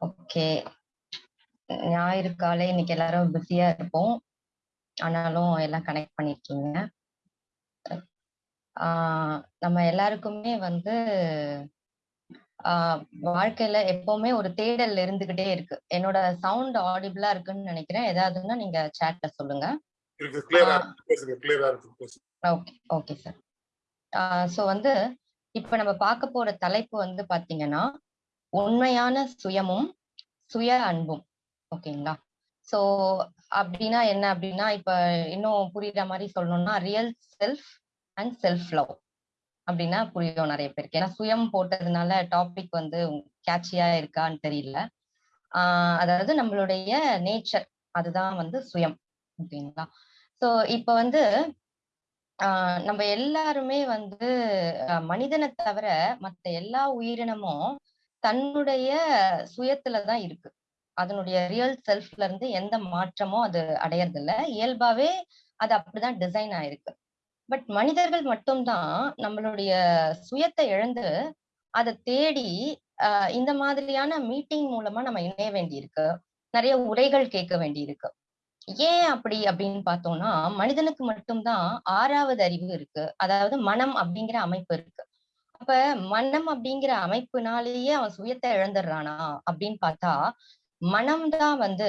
Okay. ஞாயிறு காலை இன்னைக்கு எல்லாரும் பிஸியா இருப்போம். ஆனாலும் எல்லாம் கனெக்ட் பண்ணியிருக்கீங்க. ஆ நம்ம எல்லாருக்குமே வந்து வாழ்க்கையில எப்பவுமே ஒரு தேடல் இருந்துகிட்டே இருக்கு. என்னோட சவுண்ட் ஆடிபிளா இருக்குன்னு நெனைக்கிறேன். ஏதாவதுன்னா நீங்க சாட்ல சொல்லுங்க. Okay, okay sir. சோ வந்து இப்ப நம்ம பார்க்க போற தலைப்பு வந்து பாத்தீங்கன்னா உண்மையான சுயமும், சுய அன்பும். ஓகேங்களா? சோ அப்படின்னா என்ன அப்படின்னா இப்ப இன்னும் புரியிற மாதிரி சொல்லணும்னா, real self and self love அப்படின்னா புரியும் நிறைய பேருக்கு. ஏன்னா சுயம் போட்டதுனால டாபிக் வந்து கேட்சியா இருக்கான்னு தெரியல. ஆஹ் அதாவது நம்மளுடைய நேச்சர் அதுதான் வந்து சுயம். ஓகேங்களா? சோ இப்ப வந்து ஆஹ் நம்ம எல்லாருமே வந்து மனிதனை தவிர மத்த எல்லா உயிரினமும் தன்னுடைய சுயத்துல தான் இருக்கு. அதனுடைய ரியல் செல்ஃப்ல இருந்து எந்த மாற்றமும் அது அடையறதில்ல. இயல்பாவே அது அப்படிதான் டிசைன் ஆயிருக்கு. பட் மனிதர்கள் மட்டும் தான் நம்மளுடைய சுயத்தை இழந்து அதை தேடி இந்த மாதிரியான மீட்டிங் மூலமா நம்ம இணைய வேண்டியிருக்கு. நிறைய உரைகள் கேட்க வேண்டியிருக்கு. ஏன் அப்படி அப்படின்னு பார்த்தோம்னா, மனிதனுக்கு மட்டும் தான் 6வது அறிவு இருக்கு. அதாவது மனம் அப்படிங்கிற அமைப்பு இருக்கு. அப்ப மனம் அப்படிங்கிற அமைப்புனாலேயே அவன் சுயத்தை இழந்துடுறானா அப்படின்னு பார்த்தா, மனம் தான் வந்து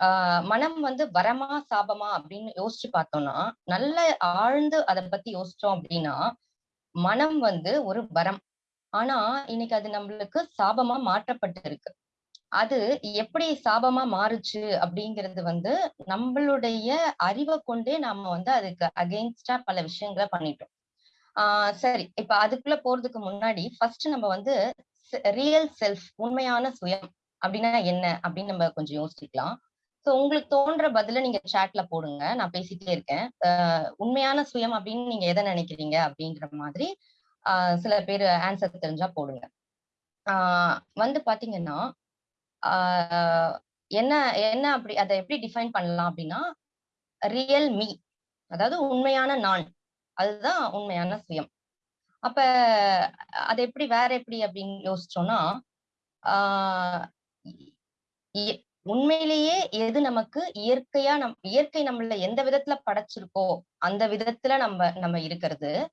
ஆஹ் மனம் வந்து வரமா, சாபமா அப்படின்னு யோசிச்சு பார்த்தோம்னா, நல்ல ஆழ்ந்து அத பத்தி யோசிச்சோம் அப்படின்னா, மனம் வந்து ஒரு வரம். ஆனா, இன்னைக்கு அது நம்மளுக்கு சாபமா மாற்றப்பட்டு இருக்கு அது எப்படி சாபமா மாறுச்சு அப்படிங்கிறது வந்து, நம்மளுடைய அறிவை கொண்டே நாம வந்து அதுக்கு அகெயின்ஸ்டா பல விஷயங்கள பண்ணிட்டோம். ஆஹ் சரி, இப்ப அதுக்குள்ள போறதுக்கு முன்னாடி ஃபர்ஸ்ட் நம்ம வந்து ரியல் செல்ஃப் உண்மையான சுயம் அப்படின்னா என்ன? அப்படின்னு நம்ம கொஞ்சம் யோசிக்கலாம். சோ உங்களுக்கு தோன்ற பதில நீங்க சாட்ல போடுங்க. நான் பேசிட்டே இருக்கேன். உண்மையான சுயம் அப்படின்னு நீங்க எதை நினைக்கிறீங்க அப்படின்ற மாதிரி சில பேரு ஆன்சர் தெரிஞ்சா போடுங்க. ஆஹ் வந்து பாத்தீங்கன்னா என்ன என்ன அப்படி அதை எப்படி டிஃபைன் பண்ணலாம் அப்படின்னா, ரியல் மீ அதாவது உண்மையான நான். அதுதான் உண்மையான சுயம். அப்ப அது எப்படி வேற எப்படி அப்படின்னு யோசிச்சோம்னா, உண்மையிலேயே எது நமக்கு இயற்கையா நம் இயற்கை நம்மள எந்த விதத்துல படைச்சிருக்கோ, அந்த விதத்துல நம்ம நம்ம இருக்கிறது.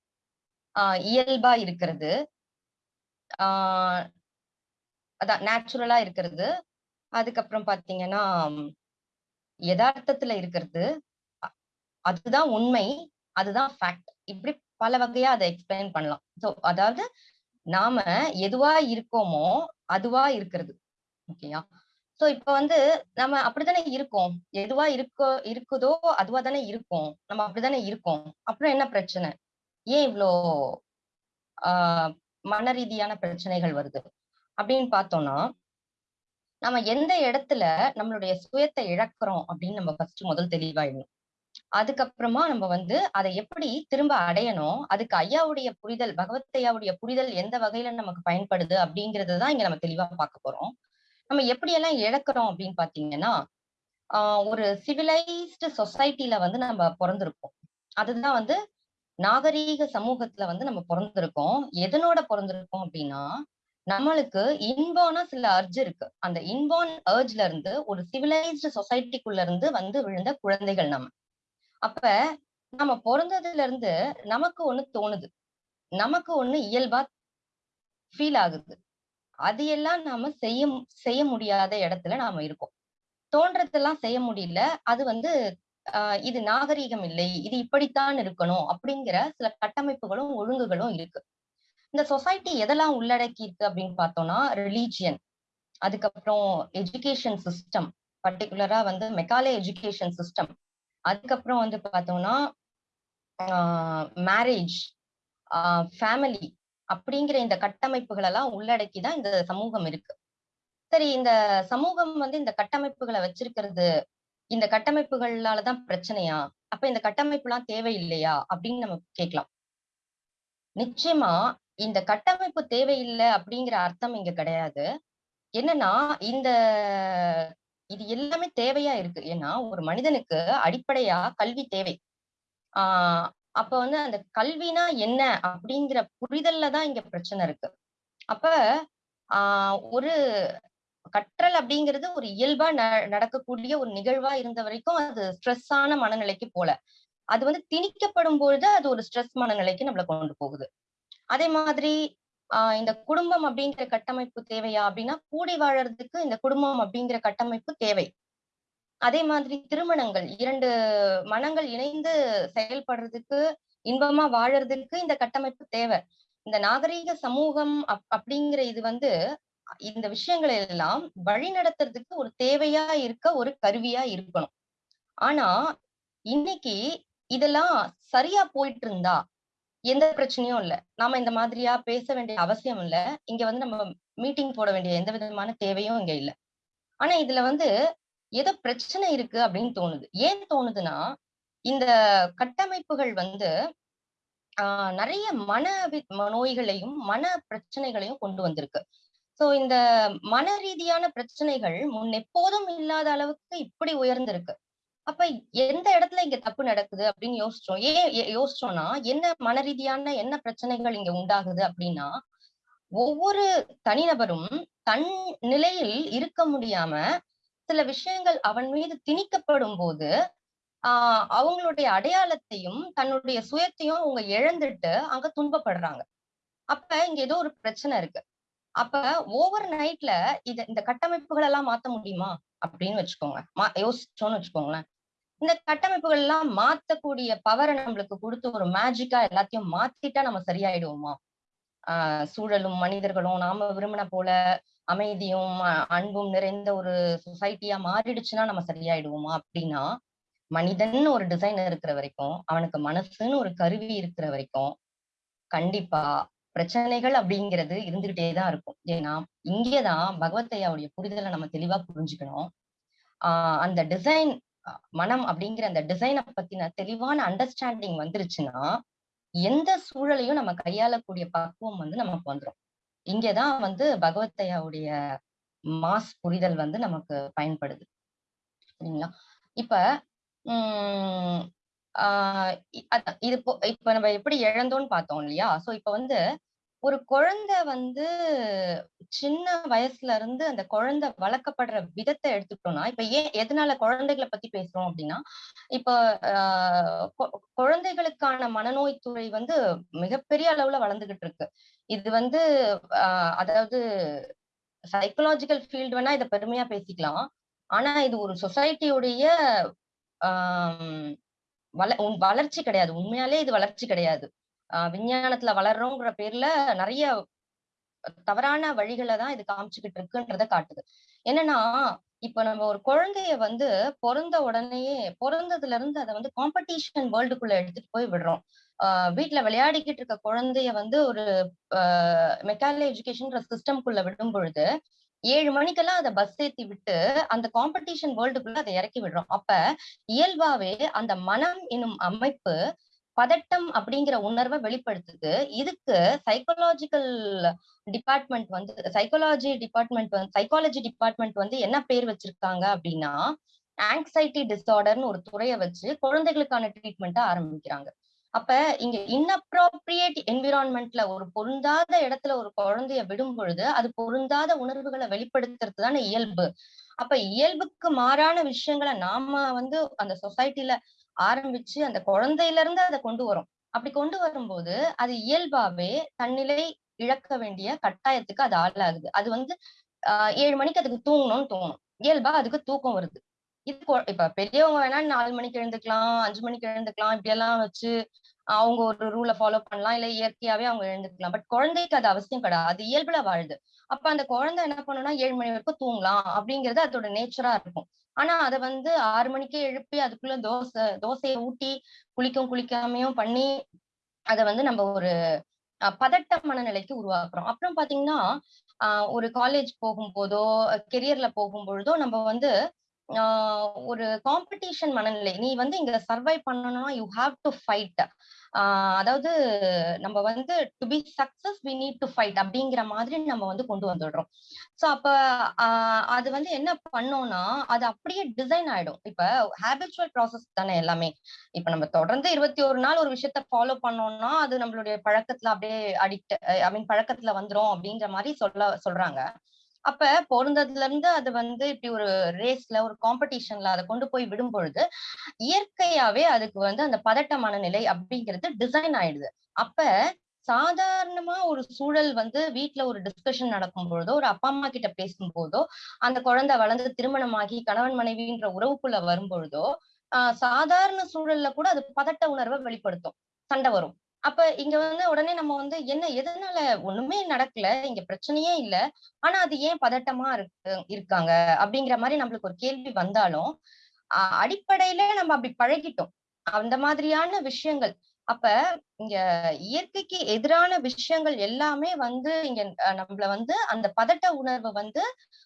ஆஹ் இயல்பா இருக்கிறது. ஆஹ் அதான் நேச்சுரலா இருக்கிறது. அதுக்கப்புறம் பாத்தீங்கன்னா எதார்த்தத்துல இருக்கிறது. அதுதான் உண்மை. அதுதான் ஃபேக்ட். இப்படி பல வகையா அதை எக்ஸ்பிளைன் பண்ணலாம். சோ அதாவது நாம எதுவா இருக்கோமோ, அதுவா இருக்கிறது. ஓகேயா? சோ இப்ப வந்து நம்ம அப்படித்தானே இருக்கோம். எதுவா இருக்கோ இருக்குதோ, அதுவா தானே இருக்கோம். நம்ம அப்படித்தானே இருக்கோம். அப்புறம் என்ன பிரச்சனை? ஏன் இவ்வளோ ஆஹ் மன ரீதியான பிரச்சனைகள் வருது? அப்படின்னு பார்த்தோம்னா, நம்ம எந்த இடத்துல நம்மளுடைய சுயத்தை இழக்கிறோம் அப்படின்னு நம்ம ஃபர்ஸ்ட் முதல் தெளிவாயிடணும். அதுக்கப்புறமா நம்ம வந்து அத எப்படி திரும்ப அடையணும்? அதுக்கு ஐயாவுடைய புரிதல், பகவத் ஐயாவுடைய புரிதல் எந்த வகையில நமக்கு பயன்படுது அப்படிங்கிறது தான் இங்க நம்ம தெளிவா பார்க்க போறோம். நம்ம எப்படியெல்லாம் இழக்கிறோம் அப்படின்னு பாத்தீங்கன்னா ஒரு சிவிலைஸ்டு சொசைட்டில வந்து நம்ம பொறந்திருக்கோம். அதுதான் வந்து நாகரீக சமூகத்துல வந்து நம்ம பொறந்திருக்கோம். எதனோட பொறந்திருக்கோம் அப்படின்னா, நம்மளுக்கு இன்பார்னா சில அர்ஜ் இருக்கு. அந்த இன்பார்ன் அர்ஜ்ல இருந்து ஒரு சிவிலைஸ்டு சொசைட்டிக்குள்ள இருந்து வந்து விழுந்த குழந்தைகள் நம்ம. அப்ப நம்ம பொறந்ததுல இருந்து நமக்கு ஒண்ணு தோணுது. நமக்கு ஒண்ணு இயல்பா ஃபீல் ஆகுது. அது எல்லாம் நாம செய்ய செய்ய முடியாத இடத்துல நாம இருக்கோம். தோன்றதெல்லாம் செய்ய முடியல. அது வந்து அ இது நாகரீகம் இல்லை. இது இப்படித்தான் இருக்கணும். அப்படிங்கிற சில கட்டமைப்புகளும், ஒழுங்குகளும் இருக்கு. இந்த சொசைட்டி எதெல்லாம் உள்ளடக்கி இருக்கு அப்படின்னு பார்த்தோம்னா, ரிலீஜியன் அதுக்கப்புறம் எஜுகேஷன் சிஸ்டம், பர்டிகுலரா வந்து மெக்காலே எஜுகேஷன் சிஸ்டம். அதுக்கப்புறம் வந்து பார்த்தோம்னா, மேரேஜ், ஃபேமிலி அப்படிங்கிற இந்த கட்டமைப்புகள் எல்லாம் உள்ளடக்கி தான் இந்த சமூகம் இருக்கு. சரி இந்த சமூகம் வந்து இந்த கட்டமைப்புகளை வச்சிருக்கிறது, இந்த கட்டமைப்புகளால தான் பிரச்சனையா? அப்ப இந்த கட்டமைப்புலாம் தேவையில்லையா? அப்படின்னு நம்ம கேட்கலாம். நிச்சயமா இந்த கட்டமைப்பு தேவையில்லை அப்படிங்கிற அர்த்தம் இங்க கிடையாது. என்னன்னா, இந்த இது எல்லாமே தேவையா இருக்கு. ஏன்னா, ஒரு மனிதனுக்கு அடிப்படையா கல்வி தேவை. ஆஹ் அப்ப வந்து அந்த கல்வினா என்ன? அப்படிங்கிற புரிதல்ல தான் இங்க பிரச்சனை இருக்கு. அப்ப ஆஹ் ஒரு கற்றல் அப்படிங்கிறது ஒரு இயல்பா ந நடக்கக்கூடிய ஒரு நிகழ்வா இருந்த வரைக்கும் அது ஸ்ட்ரெஸ்ஸான மனநிலைக்கு போல அது வந்து திணிக்கப்படும் பொழுது அது ஒரு ஸ்ட்ரெஸ் மனநிலைக்கு நம்மளை கொண்டு போகுது அதே மாதிரி ஆஹ் இந்த குடும்பம் அப்படிங்கிற கட்டமைப்பு தேவையா அப்படின்னா கூடி வாழறதுக்கு இந்த குடும்பம் அப்படிங்கிற கட்டமைப்பு தேவை. அதே மாதிரி திருமணங்கள் இரண்டு மனங்கள் இணைந்து செயல்படுறதுக்கு இன்பமா வாழறதுக்கு இந்த கட்டமைப்பு தேவை. இந்த நாகரீக சமூகம் அப் அப்படிங்கிற இது வந்து இந்த விஷயங்களை எல்லாம் வழி நடத்துறதுக்கு ஒரு தேவையா இருக்க ஒரு கருவியா இருக்கணும். ஆனா இன்னைக்கு இதெல்லாம் சரியா போயிட்டு இருந்தா எந்த பிரச்சனையும் இல்ல. நாம இந்த மாதிரியா பேச வேண்டிய அவசியம் இல்ல. இங்க வந்து நம்ம மீட்டிங் போட வேண்டிய எந்த விதமான தேவையும் இங்க இல்ல. ஆனா இதுல வந்து ஏதோ பிரச்சனை இருக்கு அப்படின்னு தோணுது. ஏன் தோணுதுன்னா இந்த கட்டமைப்புகள் வந்து ஆஹ் நிறைய மன வி- ம- நோய்களையும் மன பிரச்சனைகளையும் கொண்டு வந்திருக்கு. சோ இந்த மன ரீதியான பிரச்சனைகள் முன் எப்போதும் இல்லாத அளவுக்கு இப்படி உயர்ந்திருக்கு. அப்ப எந்த இடத்துல இங்க தப்பு நடக்குது அப்படின்னு யோசிச்சோம். ஏன் யோசிச்சோம்னா என்ன மன ரீதியான என்ன பிரச்சனைகள் இங்க உண்டாகுது அப்படின்னா ஒவ்வொரு தனிநபரும் தன் நிலையில் இருக்க முடியாம சில விஷயங்கள் அவன் மீது திணிக்கப்படும் போது ஆஹ் அவங்களுடைய அடையாளத்தையும் தன்னுடைய சுயத்தையும் அவங்க இழந்துட்டு அங்க துன்பப்படுறாங்க. அப்ப இங்க ஏதோ ஒரு பிரச்சனை இருக்கு. அப்ப ஓவர் நைட்ல இத இந்த கட்டமைப்புகள் எல்லாம் மாத்த முடியுமா அப்படின்னு வச்சுக்கோங்க. மா யோசிச்சோம்னு வச்சுக்கோங்களேன். இந்த கட்டமைப்புகள் எல்லாம் மாத்தக்கூடிய பவரை நம்மளுக்கு கொடுத்து ஒரு மேஜிக்கா எல்லாத்தையும் மாத்திட்டா நம்ம சரியாயிடுவோமா? ஆஹ் சூழலும் மனிதர்களும் நாம விரும்பின போல அமைதியும் அன்பும் நிறைந்த ஒரு சொசைட்டியா மாறிடுச்சுன்னா நம்ம சரியாயிடுவோமா? அப்படின்னா மனிதன் ஒரு டிசைன் இருக்கிற வரைக்கும் அவனுக்கு மனசுன்னு ஒரு கருவி இருக்கிற வரைக்கும் கண்டிப்பா பிரச்சனைகள் அப்படிங்கிறது இருந்துகிட்டே தான் இருக்கும். ஏன்னா இங்கேதான் பகவத்தையாவுடைய புரிதலை நம்ம தெளிவா புரிஞ்சுக்கணும். ஆஹ் அந்த டிசைன் மனம் அப்படிங்கிற அந்த டிசைனை பத்தின தெளிவான அண்டர்ஸ்டாண்டிங் வந்துருச்சுன்னா எந்த சூழலையும் நம்ம கையாளக்கூடிய பக்குவம் வந்து நமக்கு வந்துரும். இங்கதான் வந்து பகவத்தையாவுடைய மாஸ் புரிதல் வந்து நமக்கு பயன்படுது. சரிங்களா? இப்ப உம் ஆஹ் இது இப்போ இப்ப நம்ம எப்படி இழந்தோம்னு பார்த்தோம் இல்லையா? சோ இப்ப வந்து ஒரு குழந்தை வந்து சின்ன வயசுல இருந்து அந்த குழந்தை வளர்க்கப்படுற விதத்தை எடுத்துக்கிட்டோம்னா இப்ப ஏன் எதனால குழந்தைகளை பத்தி பேசுறோம் அப்படின்னா இப்ப கொ- குழந்தைகளுக்கான மனநோய் துறை வந்து மிகப்பெரிய அளவுல வளர்ந்துகிட்டு இருக்கு. இது வந்து அதாவது சைக்கலாஜிக்கல் ஃபீல்டு வேணா இதை பெருமையா பேசிக்கலாம். ஆனா இது ஒரு சொசைட்டியுடைய வள உன் வளர்ச்சி கிடையாது. உண்மையாலே இது வளர்ச்சி கிடையாது. விஞ்ஞானத்துல வளர்றோங்கிற பேர்ல நிறைய தவறான வழிகளை தான் இது காமிச்சுக்கிட்டு இருக்குன்றத காட்டுது. என்னன்னா இப்ப நம்ம ஒரு குழந்தைய வந்து பிறந்த உடனேயே பிறந்ததுல இருந்து அதை வந்து காம்படிஷன் வேர்ல்டுக்குள்ள எடுத்துட்டு போய் விடுறோம். ஆஹ் வீட்ல விளையாடிக்கிட்டு இருக்க குழந்தைய வந்து ஒரு மெக்கானிக்கல் எஜுகேஷன் சிஸ்டம்குள்ள விடும் பொழுது ஏழு மணிக்கெல்லாம் அதை பஸ் ஏத்தி விட்டு அந்த காம்படிஷன் வேர்ல்டுக்குள்ள அதை இறக்கி விடுறோம். அப்ப இயல்பாவே அந்த மனம் எனும் அமைப்பு பதட்டம் அப்படிங்கிற உணர்வை வெளிப்படுத்துது. இதுக்கு சைக்கோலாஜிக்கல் டிபார்ட்மெண்ட் வந்து சைக்காலஜி டிபார்ட்மெண்ட் வந்து சைக்காலஜி டிபார்ட்மெண்ட் வந்து என்ன பேர் வச்சிருக்காங்க அப்படின்னா ஆங்ஸைட்டி டிசார்டர்னு ஒரு துறையை வச்சு குழந்தைகளுக்கான ட்ரீட்மெண்ட்டை ஆரம்பிக்கிறாங்க. அப்ப இங்க இன்அப்ரோப்ரியேட் என்விரான்மெண்ட்ல ஒரு பொருந்தாத இடத்துல ஒரு குழந்தைய விடும் பொழுது அது பொருந்தாத உணர்வுகளை வெளிப்படுத்துறது தானே இயல்பு. அப்ப இயல்புக்கு மாறான விஷயங்களை நாம வந்து அந்த சொசைட்டில ஆரம்பிச்சு அந்த குழந்தையில இருந்து அதை கொண்டு வரும். அப்படி கொண்டு வரும்போது அது இயல்பாவே தன்னிலை இழக்க வேண்டிய கட்டாயத்துக்கு அது ஆளாகுது. அது வந்து ஆஹ் ஏழு மணிக்கு அதுக்கு தூங்கணும்னு தோணும். இயல்பா அதுக்கு தூக்கம் வருது. இது இப்ப பெரியவங்க வேணா நாலு மணிக்கு எழுந்துக்கலாம் அஞ்சு மணிக்கு எழுந்துக்கலாம் இப்படி எல்லாம் வச்சு அவங்க ஒரு ரூலை ஃபாலோ பண்ணலாம் இல்ல இயற்கையாவே அவங்க எழுந்துக்கலாம். பட் குழந்தைக்கு அது அவசியம் கிடையாது அது இயல்புல வாழுது. அப்ப அந்த குழந்தை என்ன பண்ணும்னா ஏழு மணி வரைக்கும் தூங்கலாம் அப்படிங்கிறது அதோட நேச்சரா இருக்கும். ஆனா அதை வந்து ஆறு மணிக்கே எழுப்பி அதுக்குள்ள தோசை தோசையை ஊட்டி குளிக்கும் குளிக்காமையும் பண்ணி அதை வந்து நம்ம ஒரு பதட்ட மனநிலைக்கு உருவாக்குறோம். அப்புறம் பாத்தீங்கன்னா ஒரு காலேஜ் போகும்போதோ கெரியர்ல போகும்பொழுதோ நம்ம வந்து ஆஹ் ஒரு காம்படிஷன் மனநிலை. நீ வந்து இங்க சர்வை பண்ணணும்னா யூ ஹாவ் டு ஃபைட் அதாவது நம்ம வந்து to be success we need to fight அப்படிங்கிற மாதிரி நம்ம வந்து கொண்டு வந்துடுறோம். சோ அப்ப அது வந்து என்ன பண்ணோம்னா அது அப்படியே டிசைன் ஆயிடும். இப்ப ஹேபிச்சுவல் ப்ராசஸ் தானே எல்லாமே. இப்ப நம்ம தொடர்ந்து இருபத்தி ஒரு நாள் ஒரு விஷயத்த ஃபாலோ பண்ணோம்னா அது நம்மளுடைய பழக்கத்துல அப்படியே அடிக்ட் ஐ மீன் பழக்கத்துல வந்துரும் அப்படின்ற மாதிரி சொல்ல சொல்றாங்க. அப்ப பிறந்ததுல இருந்து அது வந்து இப்படி ஒரு ரேஸ்ல ஒரு காம்படிஷன்ல அதை கொண்டு போய் விடும் பொழுது இயற்கையாவே அதுக்கு வந்து அந்த பதட்டமான நிலை அப்படிங்கிறது டிசைன் ஆயிடுது. அப்ப சாதாரணமா ஒரு சூழல் வந்து வீட்டுல ஒரு டிஸ்கஷன் நடக்கும் பொழுதோ ஒரு அப்பா அம்மா கிட்ட பேசும் போதோ அந்த குழந்தை வளர்ந்து திருமணமாகி கணவன் மனைவின்ற உறவுக்குள்ள வரும் பொழுதோ சாதாரண சூழல்ல கூட அது பதட்ட உணர்வை வெளிப்படுத்தும். சண்டை வரும். அப்ப இங்க வந்து உடனே நம்ம வந்து என்ன எதனால ஒண்ணுமே நடக்கல? இங்க பிரச்சனையே இல்ல. ஆனா அது ஏன் பதட்டமா இருக்கு இருக்காங்க? அப்படிங்கிற மாதிரி நம்மளுக்கு ஒரு கேள்வி வந்தாலும் அடிப்படையில நம்ம அப்படி பழகிட்டோம். அந்த மாதிரியான விஷயங்கள். அப்ப இங்க இயற்கைக்கு எதிரான விஷயங்கள் எல்லாமே வந்து இங்க நம்மள வந்து அந்த பதட்ட உணர்வை வந்து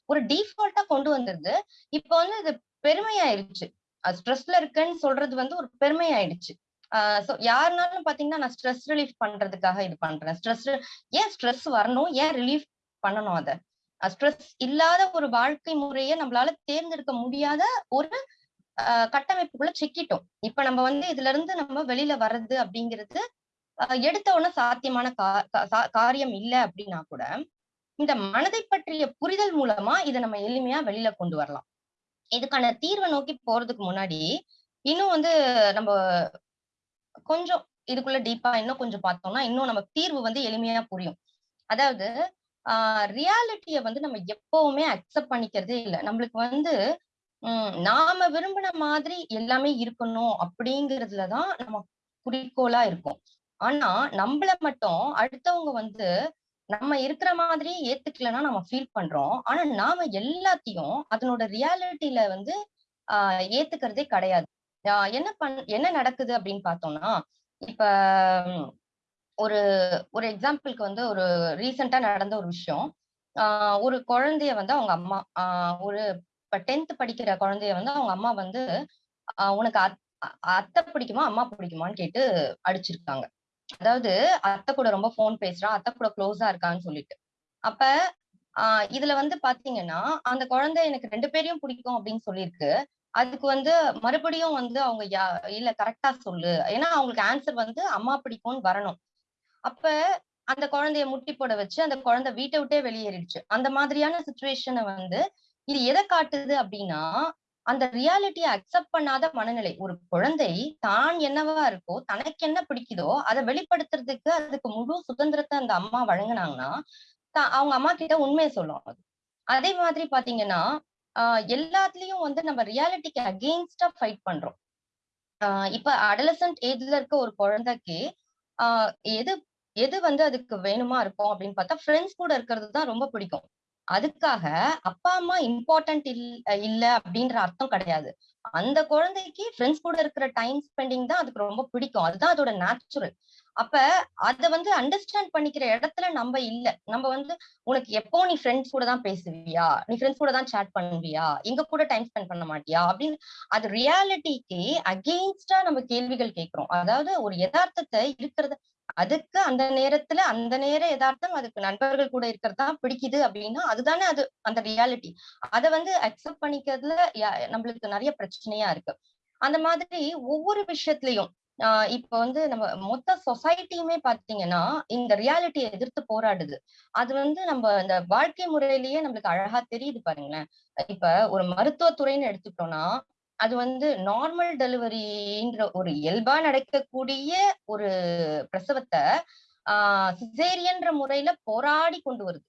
ஒரு டிஃபால்ட்டா கொண்டு வந்துருது. இப்ப வந்து இது பெருமையாயிருச்சு. ஸ்ட்ரெஸ்ல இருக்கேன்னு சொல்றது வந்து ஒரு பெருமையாயிடுச்சு ஆஹ் சோ யாருனாலும் பாத்தீங்கன்னா நான் ஸ்ட்ரெஸ் ரிலீஃப் பண்றதுக்காக இது பண்றேன். ஸ்ட்ரெஸ் ஏன் ஸ்ட்ரெஸ் வரணும்? ஏன் ரிலீஃப் பண்ணணும் அத? ஸ்ட்ரெஸ் இல்லாத ஒரு வாழ்க்கை முறையை நம்மளால தேர்ந்தெடுக்க முடியாத ஒரு கட்டமைப்புக்குள்ள சிக்கிட்டோம். இப்ப நம்ம வந்து இதுல இருந்து நம்ம வெளியில வர்றது அப்படிங்கிறது எடுத்த உடனே சாத்தியமான கா- சா- காரியம் இல்லை அப்படின்னா கூட இந்த மனதை பற்றிய புரிதல் மூலமா இதை நம்ம எளிமையா வெளியில கொண்டு வரலாம். இதுக்கான தீர்வை நோக்கி போறதுக்கு முன்னாடி இன்னும் வந்து நம்ம கொஞ்சம் இதுக்குள்ள டீப்பா இன்னும் கொஞ்சம் பார்த்தோம்னா இன்னும் நம்ம தீர்வு வந்து எளிமையா புரியும். அதாவது ஆஹ் ரியாலிட்டிய வந்து நம்ம எப்பவுமே அக்செப்ட் பண்ணிக்கிறதே இல்லை. நம்மளுக்கு வந்து உம் நாம விரும்பின மாதிரி எல்லாமே இருக்கணும் அப்படிங்கறதுலதான் நம்ம குறிக்கோளா இருக்கும். ஆனா நம்மள மட்டும் அடுத்தவங்க வந்து நம்ம இருக்கிற மாதிரி ஏத்துக்கலைன்னா நம்ம ஃபீல் பண்றோம். ஆனா நாம எல்லாத்தையும் அதனோட ரியாலிட்டியில வந்து ஆஹ் ஏத்துக்கிறதே கிடையாது. என்ன பண் என்ன நடக்குது அப்படின்னு பார்த்தோம்னா இப்ப ஒரு ஒரு எக்ஸாம்பிளுக்கு வந்து ஒரு ரீசெண்டா நடந்த ஒரு விஷயம். ஆஹ் ஒரு குழந்தைய வந்து அவங்க அம்மா ஆஹ் ஒரு இப்ப டென்த் படிக்கிற குழந்தைய வந்து அவங்க அம்மா வந்து ஆஹ் உனக்கு அத்- அத்தை பிடிக்குமா அம்மா பிடிக்குமான்னு கேட்டு அடிச்சிருக்காங்க. அதாவது அத்தை கூட ரொம்ப ஃபோன் பேசுறான் அத்தை கூட க்ளோஸா இருக்கான்னு சொல்லிட்டு. அப்ப ஆஹ் இதுல வந்து பாத்தீங்கன்னா அந்த குழந்தை எனக்கு ரெண்டு பேரையும் பிடிக்கும் அப்படின்னு சொல்லியிருக்கு. அதுக்கு வந்து மறுபடியும் வந்து அவங்க யா இல்ல கரெக்டா சொல்லு. ஏன்னா அவங்களுக்கு ஆன்சர் வந்து அம்மா பிடிக்கும்னு வரணும். அப்ப அந்த குழந்தைய முட்டி போட வச்சு அந்த குழந்தை வீட்டை விட்டே வெளியேறிடுச்சு. அந்த மாதிரியான சுச்சுவேஷனை வந்து இது எதை காட்டுது அப்படின்னா அந்த ரியாலிட்டியை அக்செப்ட் பண்ணாத மனநிலை. ஒரு குழந்தை தான் என்னவா இருக்கோ தனக்கு என்ன பிடிக்குதோ அதை வெளிப்படுத்துறதுக்கு அதுக்கு முழு சுதந்திரத்தை அந்த அம்மா வழங்குனாங்கன்னா அவங்க அம்மா கிட்ட உண்மையை சொல்லும். அது அதே மாதிரி பாத்தீங்கன்னா எல்லாத்துலயும் வந்து நம்ம ரியாலிட்டிக்கு அகெயின்ஸ்டா ஃபைட் பண்றோம். ஆஹ் இப்ப அடலசன்ட் ஏஜ்ல இருக்க ஒரு குழந்தைக்கு ஆஹ் எது எது வந்து அதுக்கு வேணுமா இருக்கும் அப்படின்னு பார்த்தா ஃப்ரெண்ட்ஸ் கூட இருக்கிறது தான் ரொம்ப பிடிக்கும். அதுக்காக அப்பா அம்மா இம்பார்ட்டன்ட் இல் இல்ல அப்படின்ற அர்த்தம் கிடையாது. அந்த குழந்தைக்கு ஃப்ரெண்ட்ஸ் கூட இருக்கிற டைம் ஸ்பெண்டிங் தான் அதுக்கு ரொம்ப பிடிக்கும். அதுதான் அதோட நேச்சுரல் அப்ப அத வந்து அண்டர்ஸ்டாண்ட் பண்ணிக்கிற இடத்துல நம்ம இல்ல. நம்ம வந்து உனக்கு எப்போ நீ ஃப்ரெண்ட்ஸ் கூட தான் பேசுவியா? நீ ஃப்ரெண்ட்ஸ் கூட தான் சேட் பண்ணுவியா? எங்க கூட டைம் ஸ்பெண்ட் பண்ண மாட்டியா? அப்படின்னு அது ரியாலிட்டிக்கு அகெயின்ஸ்டா நம்ம கேள்விகள் கேட்கிறோம். அதாவது ஒரு யதார்த்தத்தை இருக்கிறத அதுக்கு அந்த நேரத்துல அந்த நேர யதார்த்தம் அதுக்கு நண்பர்கள் கூட இருக்கிறது தான் பிடிக்குது அப்படின்னா அதுதானே அது அந்த ரியாலிட்டி அதை வந்து அக்செப்ட் பண்ணிக்கிறதுல யா- நம்மளுக்கு நிறைய பிரச்சனையா இருக்கு. அந்த மாதிரி ஒவ்வொரு விஷயத்திலையும் இப்ப வந்து நம்ம மொத்த சொசைட்டியுமே பாத்தீங்கன்னா இந்த ரியாலிட்டியை எதிர்த்து போராடுது. அது வந்து நம்ம இந்த வாழ்க்கை முறையிலேயே நம்மளுக்கு அழகா தெரியுது பாருங்களேன். இப்ப ஒரு மருத்துவத்துறைன்னு எடுத்துக்கிட்டோம்னா அது வந்து நார்மல் டெலிவரின்ற ஒரு இயல்பா நடக்கக்கூடிய ஒரு பிரசவத்தை ஆஹ் சிசேரியன்ற முறையில போராடி கொண்டு வருது.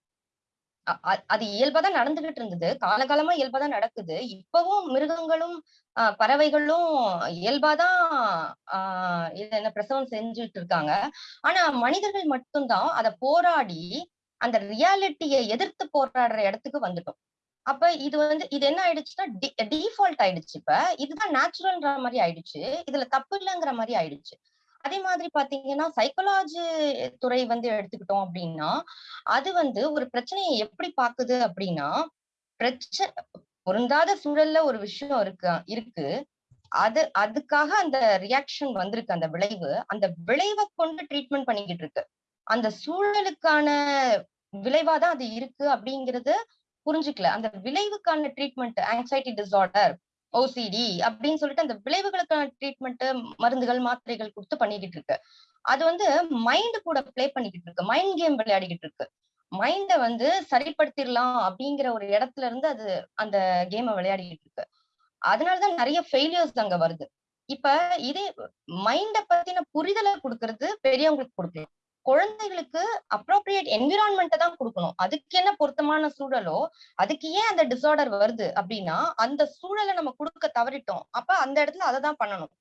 அது இயல்பாதான் நடந்துகிட்டு இருந்தது காலகாலமா இயல்பாதான் நடக்குது. இப்பவும் மிருகங்களும் பறவைகளும் இயல்பாதான் ஆஹ் இது என்ன பிரசவம் செஞ்சுட்டு இருக்காங்க ஆனா மனிதர்கள் மட்டும்தான் அத போராடி அந்த ரியாலிட்டியை எதிர்த்து போராடுற இடத்துக்கு வந்துட்டோம். அப்ப இது வந்து இது என்ன ஆயிடுச்சுன்னா டிஃபால்ட் ஆயிடுச்சு இப்ப. இதுதான் நேச்சுரல்ன்ற மாதிரி ஆயிடுச்சு. இதுல தப்பு இல்லைங்கிற மாதிரி ஆயிடுச்சு. அதே மாதிரி பாத்தீங்கன்னா சைக்காலஜி துறை வந்து எடுத்துக்கிட்டோம் அப்படின்னா அது வந்து ஒரு பிரச்சனையை எப்படி பாக்குது அப்படின்னா பிரச்சனை பொருந்தாத சூழல்ல ஒரு விஷயம் இருக்கு இருக்கு. அது அதுக்காக அந்த ரியாக்ஷன் வந்திருக்கு அந்த விளைவு. அந்த விளைவை கொண்டு ட்ரீட்மெண்ட் பண்ணிக்கிட்டு இருக்கு. அந்த சூழலுக்கான விளைவாதான் அது இருக்கு அப்படிங்கறது புரிஞ்சுக்கல. அந்த விளைவுக்கான ட்ரீட்மெண்ட் ஆங்ஸைட்டி டிசார்டர் ஓசிடி அப்படின்னு சொல்லிட்டு அந்த விளைவுகளுக்கான ட்ரீட்மெண்ட் மருந்துகள் மாத்திரைகள் கொடுத்து பண்ணிக்கிட்டு இருக்கு. அது வந்து மைண்ட் கூட பிளே பண்ணிக்கிட்டு இருக்கு. மைண்ட் கேம் விளையாடிக்கிட்டு இருக்கு. மைண்ட வந்து சரிப்படுத்திடலாம் அப்படிங்கிற ஒரு இடத்துல இருந்து அது அந்த கேமை விளையாடிக்கிட்டு இருக்கு. அதனாலதான் நிறைய ஃபெயிலியர்ஸ் அங்க வருது. இப்ப இதே மைண்ட பத்தின புரிதலை கொடுக்கறது பெரியவங்களுக்கு கொடுக்கலாம் குழந்தைகளுக்கு அப்ரோப்ரியேட் என்விரான்மெண்ட்டை தான் கொடுக்கணும். அதுக்கு என்ன பொருத்தமான சூழலோ அதுக்கு ஏன் அந்த டிசார்டர் வருது அப்படின்னா அந்த சூழலை நம்ம கொடுக்க தவறிட்டோம். அப்ப அந்த இடத்துல அதை தான் பண்ணணும்.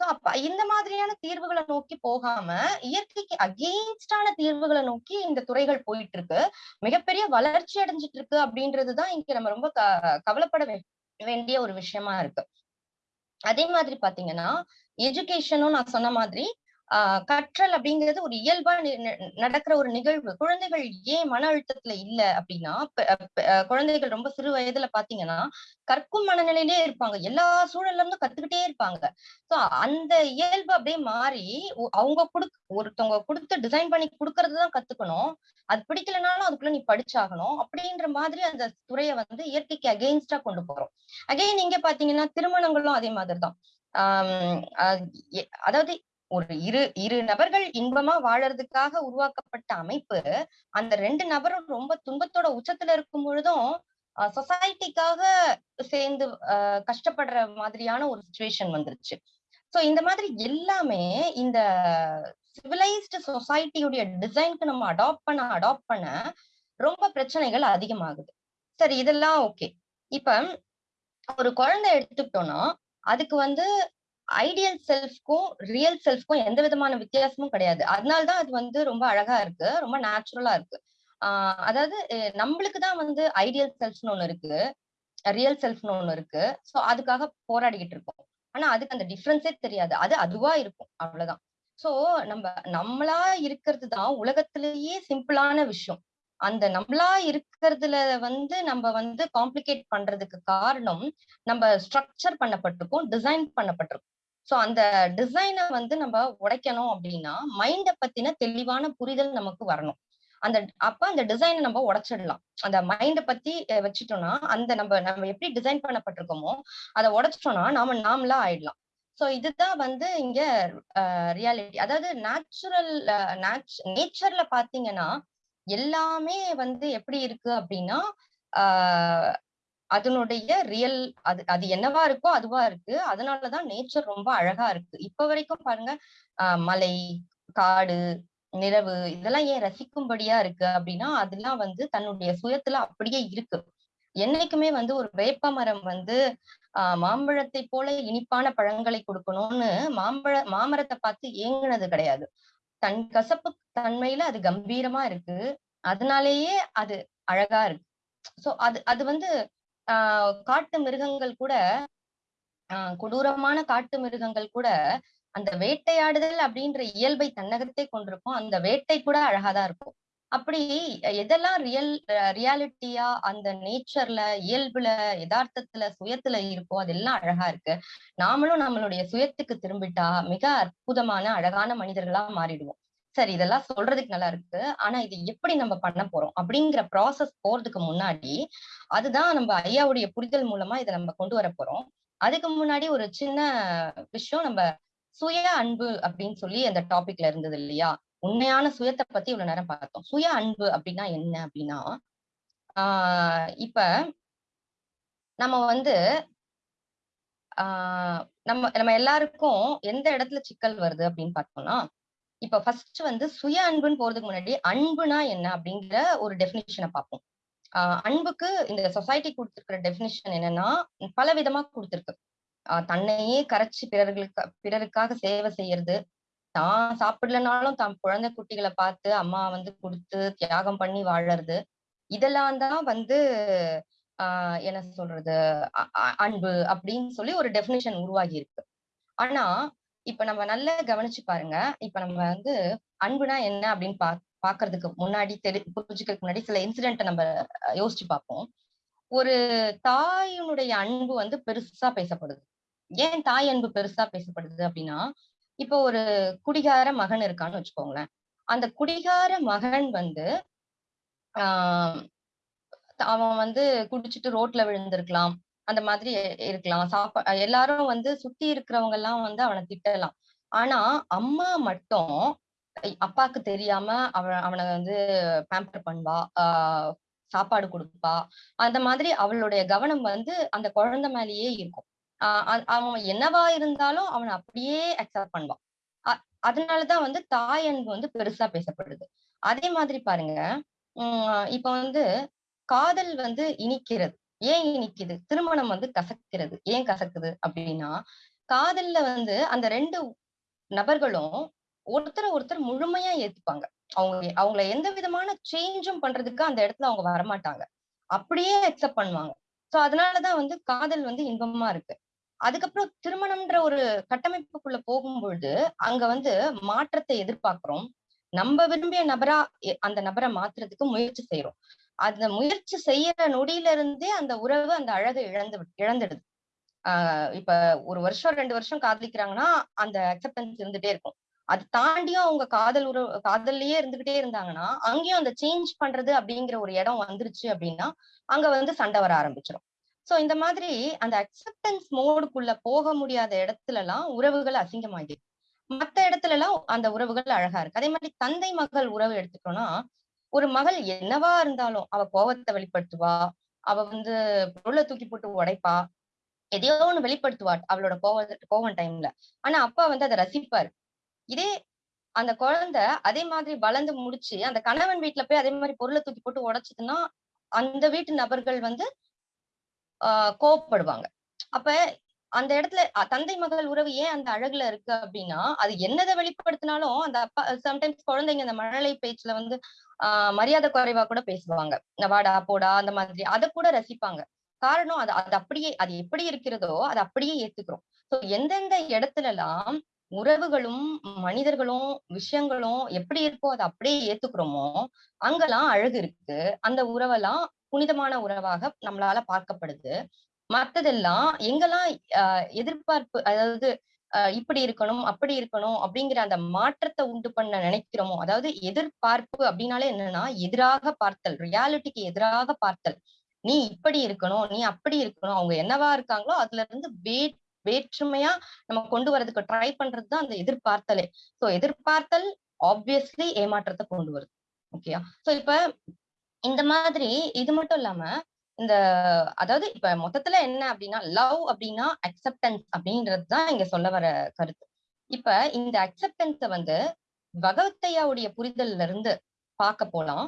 சோ அப்ப இந்த மாதிரியான தீர்வுகளை நோக்கி போகாம இயற்கைக்கு அகெயின்ஸ்டான தீர்வுகளை நோக்கி இந்த துறைகள் போயிட்டு இருக்கு மிகப்பெரிய வளர்ச்சி அடைஞ்சிட்டு இருக்கு அப்படின்றதுதான் இங்க நம்ம ரொம்ப க கவலைப்பட வேண்டிய ஒரு விஷயமா இருக்கு. அதே மாதிரி பாத்தீங்கன்னா எஜுகேஷனும் நான் சொன்ன மாதிரி ஆஹ் கற்றல் அப்படிங்கிறது ஒரு இயல்பா நடக்கிற ஒரு நிகழ்வு. குழந்தைகள் ஏன் மன அழுத்தத்துல இல்ல அப்படின்னா குழந்தைகள் ரொம்ப சிறு வயதுல பாத்தீங்கன்னா கற்கும் மனநிலையிலே இருப்பாங்க. எல்லா சூழல்ல இருந்தும் கத்துக்கிட்டே இருப்பாங்க. சோ அந்த இயல்பு அப்படியே மாறி அவங்க குடு ஒருத்தவங்க கொடுத்து டிசைன் பண்ணி கொடுக்கறதுதான் கத்துக்கணும். அது பிடிக்கலனாலும் அதுக்குள்ள நீ படிச்சாகணும் அப்படின்ற மாதிரி அந்த துறையை வந்து இயற்கைக்கு அகெயின்ஸ்டா கொண்டு போறோம். அகெயின் இங்க பாத்தீங்கன்னா திருமணங்களும் அதே மாதிரிதான். ஆஹ் அதாவது ஒரு இரு இரு நபர்கள் இன்பமா வாழறதுக்காக உருவாக்கப்பட்ட அமைப்பு அந்த ரெண்டு நபரும் ரொம்ப துன்பத்தோட உச்சத்துல இருக்கும் பொழுதும் சொசைட்டிக்காக சேர்ந்து கஷ்டப்படுற மாதிரியான ஒரு சுச்சுவேஷன் வந்துருச்சு. சோ இந்த மாதிரி எல்லாமே இந்த சிவிலைஸ்டு சொசைட்டியுடைய டிசைனுக்கு நம்ம அடாப்ட் பண்ண அடாப்ட் பண்ண ரொம்ப பிரச்சனைகள் அதிகமாகுது. சரி இதெல்லாம் ஓகே இப்ப ஒரு குழந்தை எடுத்துக்கிட்டோம்னா அதுக்கு வந்து ஐடியல் செல்ஃப்க்கும் ரியல் செல்ஃப்க்கும் எந்த விதமான வித்தியாசமும் கிடையாது. அதனால்தான் அது வந்து ரொம்ப அழகா இருக்கு ரொம்ப நேச்சுரலா இருக்கு. ஆஹ் அதாவது நம்மளுக்கு தான் வந்து ஐடியல் செல்ஃப்னு ஒண்ணு இருக்கு ரியல் செல்ஃப்னு ஒண்ணு இருக்கு. ஸோ அதுக்காக போராடிக்கிட்டு இருக்கோம். ஆனா அதுக்கு அந்த டிஃப்ரென்ஸே தெரியாது. அது அதுவா இருக்கும் அவ்வளவுதான். சோ நம்ம நம்மளா இருக்கிறது தான் உலகத்திலேயே சிம்பிளான விஷயம். அந்த நம்மளா இருக்கிறதுல வந்து நம்ம வந்து காம்ப்ளிகேட் பண்றதுக்கு காரணம் நம்ம ஸ்ட்ரக்சர் பண்ணப்பட்டிருக்கோம் டிசைன் பண்ணப்பட்டிருக்கோம். சோ அந்த டிசைனை வந்து நம்ம உடைக்கணும் அப்படின்னா மைண்டை பத்தின தெளிவான புரிதல் நமக்கு வரணும். அந்த அப்ப அந்த டிசைனை நம்ம உடைச்சிடலாம். அந்த மைண்டை பத்தி வச்சுட்டோம்னா அந்த நம்ம நம்ம எப்படி டிசைன் பண்ணப்பட்டிருக்கோமோ அதை உடைச்சிட்டோம்னா நாம நாமளா ஆயிடலாம். ஸோ இதுதான் வந்து இங்க ரியாலிட்டி அதாவது நேச்சுரல் நேச்சர்ல பாத்தீங்கன்னா எல்லாமே வந்து எப்படி இருக்கு அப்படின்னா அதனுடைய ரியல் அது அது என்னவா இருக்கோ அதுவா இருக்கு. அதனாலதான் நேச்சர் ரொம்ப அழகா இருக்கு. இப்ப வரைக்கும் பாருங்க ஆஹ் மலை காடு நிலவு இதெல்லாம் ஏன் ரசிக்கும்படியா இருக்கு அப்படின்னா அதெல்லாம் வந்து தன்னுடைய சுயத்துல அப்படியே இருக்கு. என்னைக்குமே வந்து ஒரு வேப்ப மரம் வந்து ஆஹ் மாம்பழத்தை போல இனிப்பான பழங்களை கொடுக்கணும்னு மாம்பழ மாமரத்தை பார்த்து ஏங்குனது கிடையாது. தன் கசப்பு தன்மையில அது கம்பீரமா இருக்கு. அதனாலேயே அது அழகா இருக்கு. சோ அது அது வந்து ஆஹ் காட்டு மிருகங்கள் கூட ஆஹ் கொடூரமான காட்டு மிருகங்கள் கூட அந்த வேட்டையாடுதல் அப்படின்ற இயல்பை தன்னகத்தே கொண்டிருக்கும். அந்த வேட்டை கூட அழகாதான் இருக்கும். அப்படி எதெல்லாம் ரியல் ரியாலிட்டியா அந்த நேச்சர்ல இயல்புல யதார்த்தத்துல சுயத்துல இருக்கோ அதெல்லாம் அழகா இருக்கு. நாமளும் நம்மளுடைய சுயத்துக்கு திரும்பிட்டா மிக அற்புதமான அழகான மனிதர்களா மாறிடுவோம். சரி இதெல்லாம் சொல்றதுக்கு நல்லா இருக்கு. ஆனா இது எப்படி நம்ம பண்ண போறோம்? அப்படிங்கிற ப்ராசஸ் போறதுக்கு முன்னாடி அதுதான் நம்ம ஐயாவுடைய புரிதல் மூலமா இதை நம்ம கொண்டு வர போறோம். அதுக்கு முன்னாடி ஒரு சின்ன விஷயம் நம்ம சுய அன்பு அப்படின்னு சொல்லி அந்த டாபிக்ல இருந்தது இல்லையா? உண்மையான சுயத்தை பத்தி இவ்வளவு நேரம் பார்த்தோம். சுய அன்பு அப்படின்னா என்ன அப்படின்னா ஆஹ் இப்ப நம்ம வந்து ஆஹ் நம்ம நம்ம எல்லாருக்கும் எந்த இடத்துல சிக்கல் வருது அப்படின்னு பார்த்தோம்னா இப்ப ஃபர்ஸ்ட் வந்து சுய அன்புன்னு போறதுக்கு முன்னாடி அன்புனா என்ன அப்படிங்கிற ஒரு டெபினிஷனை பார்ப்போம். ஆஹ் அன்புக்கு இந்த சொசைட்டி கொடுத்திருக்கிற டெபினிஷன் என்னன்னா பல விதமா கொடுத்துருக்கு. ஆஹ் தன்னையே கரைச்சு பிறர்களுக்கு பிறருக்காக சேவை செய்யறது. தான் சாப்பிடலனாலும் தான் குழந்தை குட்டிகளை பார்த்து அம்மா வந்து கொடுத்து தியாகம் பண்ணி வாழறது. இதெல்லாம் தான் வந்து ஆஹ் என்ன சொல்றது அன்பு அப்படின்னு சொல்லி ஒரு டெபினிஷன் உருவாகி இருக்கு. ஆனா இப்ப நம்ம நல்லா கவனிச்சு பாருங்க. இப்ப நம்ம வந்து அன்புனா என்ன அப்படின்னு பா பாக்குறதுக்கு முன்னாடி தெரி புரிஞ்சுக்கிறதுக்கு முன்னாடி சில இன்சிடென்ட்டை நம்ம யோசிச்சு பார்ப்போம் ஒரு தாயினுடைய அன்பு வந்து பெருசா பேசப்படுது. ஏன் தாய் அன்பு பெருசா பேசப்படுது அப்படின்னா இப்போ ஒரு குடிகார மகன் இருக்கான்னு வச்சுக்கோங்களேன். அந்த குடிகார மகன் வந்து ஆஹ் அவன் வந்து குடிச்சிட்டு ரோட்ல விழுந்திருக்கலாம். அந்த மாதிரி இருக்கலாம். சாப்பா எல்லாரும் வந்து சுத்தி இருக்கிறவங்க எல்லாம் வந்து அவனை திட்டலாம். ஆனா அம்மா மட்டும் அப்பாக்கு தெரியாம அவன் அவனை வந்து பேம்பர் பண்ணுவா ஆஹ் சாப்பாடு கொடுப்பா. அந்த மாதிரி அவளுடைய கவனம் வந்து அந்த குழந்தை மேலேயே இருக்கும். அ- அவன் என்னவா இருந்தாலும் அவனை அப்படியே அக்செப்ட் பண்ணுவான். அ- அதனாலதான் வந்து தாய் அன்பு வந்து பெருசா பேசப்படுது. அதே மாதிரி பாருங்க உம் இப்ப வந்து காதல் வந்து இனிக்கிறது. ஏன் இனிக்குது திருமணம் வந்து கசக்கிறது. ஏன் கசக்குது அப்படின்னா காதல்ல வந்து அந்த ரெண்டு நபர்களும் ஒருத்தரை ஒருத்தர் முழுமையா ஏத்துப்பாங்க. அவங்க அவங்கள எந்த விதமான சேஞ்சும் பண்றதுக்கு அந்த இடத்துல அவங்க வரமாட்டாங்க. அப்படியே அக்செப்ட் பண்ணுவாங்க. சோ அதனாலதான் வந்து காதல் வந்து இன்பமா இருக்கு. அதுக்கப்புறம் திருமணம்ன்ற ஒரு கட்டமைப்புக்குள்ள போகும்பொழுது அங்க வந்து மாற்றத்தை எதிர்பார்க்கிறோம். நம்ம விரும்பிய நபரா அந்த நபரை மாத்துறதுக்கு முயற்சி செய்யறோம் அந்த முயற்சி செய்யற நொடியில இருந்தே அந்த உறவு அந்த அழகை இழந்து இழந்துடுது. ஆஹ் இப்ப ஒரு வருஷம் ரெண்டு வருஷம் காதலிக்கிறாங்கன்னா அந்த அக்செப்டன்ஸ் இருந்துட்டே இருக்கும். அது தாண்டியும் அவங்க காதல் உறவு காதல்லயே இருந்துகிட்டே இருந்தாங்கன்னா அங்கேயும் அந்த சேஞ்ச் பண்றது அப்படிங்கிற ஒரு இடம் வந்துருச்சு அப்படின்னா அங்க வந்து சண்டை வர ஆரம்பிச்சிடும் சோ இந்த மாதிரி அந்த அக்செப்டன்ஸ் மோடுக்குள்ள போக முடியாத இடத்துல எல்லாம் உறவுகள் அசிங்கமாகிடுது மத்த இடத்துல எல்லாம் அந்த உறவுகள் அழகா இருக்கு. அதே மாதிரி தந்தை மகள் உறவு எடுத்துட்டோம்னா ஒரு மகள் என்னவா இருந்தாலும் அவ கோவத்தை வெளிப்படுத்துவா அவ வந்து பொருளை தூக்கி போட்டு உடைப்பா எதையோ ஒண்ணு வெளிப்படுத்துவா அவளோட கோவ கோவம் டைம்ல ஆனா அப்பா வந்து அதை ரசிப்பாரு. இதே அந்த குழந்தை அதே மாதிரி வளர்ந்து முடிச்சு அந்த கணவன் வீட்டுல போய் அதே மாதிரி பொருளை தூக்கி போட்டு உடைச்சதுன்னா அந்த வீட்டு நபர்கள் வந்து ஆஹ் கோவப்படுவாங்க. அப்ப அந்த இடத்துல தந்தை மகள் உறவு ஏன் அந்த அழகுல இருக்கு அப்படின்னா அது என்னதை வெளிப்படுத்தினாலும் அந்த அப்பா சம்டைம்ஸ் குழந்தைங்க அந்த மழலை பேச்சுல வந்து ஆஹ் மரியாதை குறைவா கூட பேசுவாங்க. இந்த வாடா போடா அந்த மாதிரி அதை கூட ரசிப்பாங்க. காரணம் அது அது அப்படியே அது எப்படி இருக்கிறதோ அது அப்படியே ஏத்துக்கிறோம். சோ எந்தெந்த இடத்துல எல்லாம் உறவுகளும் மனிதர்களும் விஷயங்களும் எப்படி இருக்கோ அதை அப்படியே ஏத்துக்கிறோமோ அங்கெல்லாம் அழகு இருக்கு. அந்த உறவெல்லாம் புனிதமான உறவாக நம்மளால பார்க்கப்படுது. மத்ததெல்லாம் எங்கெல்லாம் எதிர்பார்ப்பு அதாவது இப்படி இருக்கணும் அப்படி இருக்கணும் அப்படிங்கிற அந்த மாற்றத்தை உண்டு பண்ண நினைக்கிறோமோ அதாவது எதிர்பார்ப்பு அப்படின்னாலே என்னன்னா எதிராக பார்த்தல் ரியாலிட்டிக்கு எதிராக பார்த்தல். நீ இப்படி இருக்கணும் நீ அப்படி இருக்கணும் அவங்க என்னவா இருக்காங்களோ அதுல இருந்து வே வேற்றுமையா நம்ம கொண்டு வரதுக்கு ட்ரை பண்றதுதான் அந்த எதிர்பார்த்தலே. சோ எதிர்பார்த்தல் ஆப்வியஸ்லி ஏமாற்றத்தை கொண்டு வருது. ஓகேயா? சோ இப்ப இந்த மாதிரி இது மட்டும் இல்லாம இந்த அதாவது இப்ப மொத்தத்துல என்ன அப்படின்னா லவ் அப்படின்னா அக்செப்டன்ஸ் அப்படின்றது தான் இங்க சொல்ல வர கருத்து. இப்ப இந்த அக்செப்டன்ஸ வந்து பகவத்தையாவுடைய புரிதல்ல இருந்து பார்க்க போலாம்.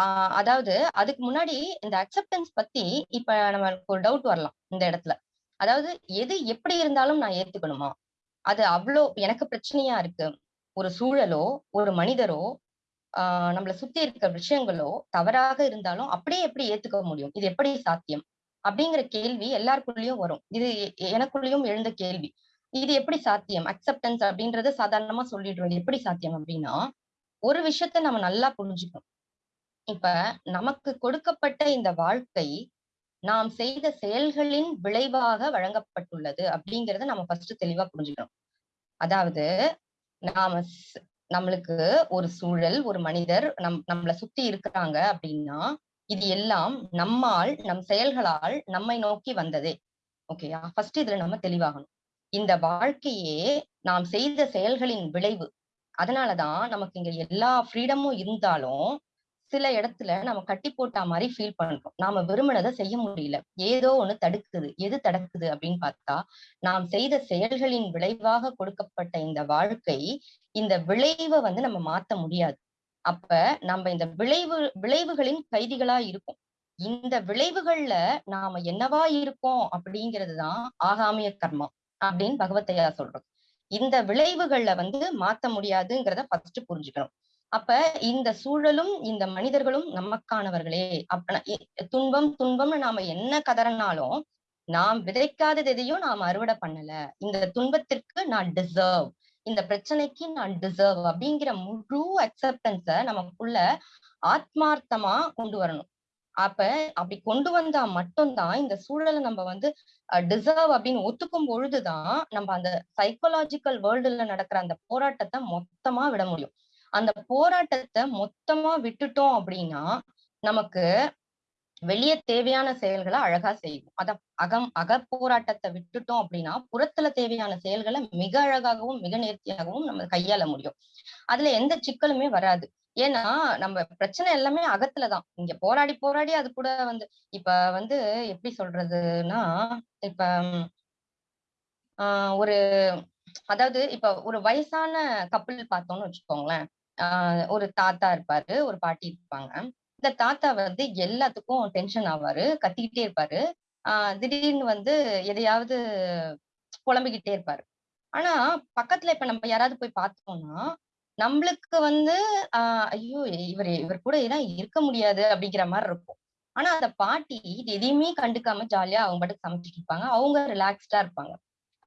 ஆஹ் அதாவது அதுக்கு முன்னாடி இந்த அக்செப்டன்ஸ் பத்தி இப்ப நமக்கு ஒரு டவுட் வரலாம் இந்த இடத்துல. அதாவது எது எப்படி இருந்தாலும் நான் ஏத்துக்கணுமா? அது அவ்வளோ எனக்கு பிரச்சனையா இருக்கு. ஒரு சூழலோ ஒரு மனிதரோ ஆஹ் நம்மள சுத்தி இருக்க விஷயங்களோ தவறாக இருந்தாலும் அப்படியே எப்படி ஏத்துக்க முடியும்? இது எப்படி சாத்தியம்? அப்படிங்கிற கேள்வி எல்லாருக்குள்ளயும் வரும். இது எனக்குள்ளயும் எழுந்த கேள்வி. இது எப்படி சாத்தியம்? அக்செப்டன்ஸ் அப்படின்றத சாதாரணமா சொல்லிடுறோம் இது எப்படி சாத்தியம் அப்படின்னா ஒரு விஷயத்த நம்ம நல்லா புரிஞ்சுக்கணும். இப்ப நமக்கு கொடுக்கப்பட்ட இந்த வாழ்க்கை நாம் செய்த செயல்களின் விளைவாக வழங்கப்பட்டுள்ளது அப்படிங்கறத நம்ம ஃபர்ஸ்ட் தெளிவா புரிஞ்சுக்கணும். அதாவது நாம நம்மளுக்கு ஒரு சூழல் ஒரு மனிதர் நம் நம்மளை சுத்தி இருக்கிறாங்க அப்படின்னா இது எல்லாம் நம்மால் நம் செயல்களால் நம்மை நோக்கி வந்ததே. ஓகேயா? ஃபர்ஸ்ட் இதுல நம்ம தெளிவாகணும். இந்த வாழ்க்கையே நாம் செய்த செயல்களின் விளைவு. அதனாலதான் நமக்கு இங்க எல்லா ஃப்ரீடமும் இருந்தாலும் சில இடத்துல நம்ம கட்டி போட்டா மாதிரி ஃபீல் பண்றோம். நாம விரும்பினதை செய்ய முடியல. ஏதோ ஒண்ணு தடுக்குது. எது தடுக்குது அப்படின்னு பார்த்தா நாம் செய்த செயல்களின் விளைவாக கொடுக்கப்பட்ட இந்த வாழ்க்கை இந்த விளைவை வந்து நம்ம மாத்த முடியாது. அப்ப நம்ம இந்த விளைவு விளைவுகளின் கைதிகளா இருக்கும் இந்த விளைவுகள்ல நாம என்னவா இருக்கோம் அப்படிங்கிறதுதான் ஆகாமிய கர்மம் அப்படின்னு பகவத்தையா சொல்றோம் இந்த விளைவுகள்ல வந்து மாத்த முடியாதுங்கிறத ஃபர்ஸ்ட் புரிஞ்சுக்கணும். அப்ப இந்த சூழலும் இந்த மனிதர்களும் நமக்கானவர்களே. அப்ப துன்பம் துன்பம்னு நாம என்ன கதறனாலும் நாம் விதைக்காதது எதையும் நாம் அறுவடை பண்ணல. இந்த துன்பத்திற்கு நான் டிசர்வ் இந்த பிரச்சனைக்கு நான் டிசர்வ் அப்படிங்கிற முழு அக்செப்டன்ஸ நமக்குள்ள ஆத்மார்த்தமா கொண்டு வரணும். அப்ப அப்படி கொண்டு வந்தா மட்டும்தான் இந்த சூழலை நம்ம வந்து டிசர்வ் அப்படின்னு ஒத்துக்கும் பொழுதுதான் நம்ம அந்த சைக்கோலாஜிக்கல் வேர்ல்டுல நடக்கிற அந்த போராட்டத்தை மொத்தமா விட முடியும். அந்த போராட்டத்தை மொத்தமா விட்டுட்டோம் அப்படின்னா நமக்கு வெளியே தேவையான செயல்களை அழகா செய்வோம். அத அகம் அகப்போராட்டத்தை விட்டுட்டோம் அப்படின்னா புறத்துல தேவையான செயல்களை மிக அழகாகவும் மிக நேர்த்தியாகவும் நம்ம கையாள முடியும். அதுல எந்த சிக்கலுமே வராது. ஏன்னா நம்ம பிரச்சனை எல்லாமே அகத்துலதான் இங்க போராடி போராடி அது கூட வந்து இப்ப வந்து எப்படி சொல்றதுன்னா இப்ப ஆஹ் ஒரு அதாவது இப்ப ஒரு வயசான கப்பல் பார்த்தோம்னு வச்சுக்கோங்களேன். ஆஹ் ஒரு தாத்தா இருப்பாரு ஒரு பாட்டி இருப்பாங்க. இந்த தாத்தா வந்து எல்லாத்துக்கும் டென்ஷன் ஆவாரு கத்திக்கிட்டே இருப்பாரு. ஆஹ் திடீர்னு வந்து எதையாவது புலம்பிக்கிட்டே இருப்பாரு. ஆனா பக்கத்துல இப்ப நம்ம யாராவது போய் பார்த்தோம்னா நம்மளுக்கு வந்து ஆஹ் ஐயோ இவர் இவர் கூட ஏதாவது இருக்க முடியாது அப்படிங்கிற மாதிரி இருக்கும். ஆனா அந்த பாட்டி இது எதையுமே கண்டுக்காம ஜாலியா அவங்க பாட்டுக்கு சமைச்சிட்டு இருப்பாங்க. அவங்க ரிலாக்ஸ்டா இருப்பாங்க.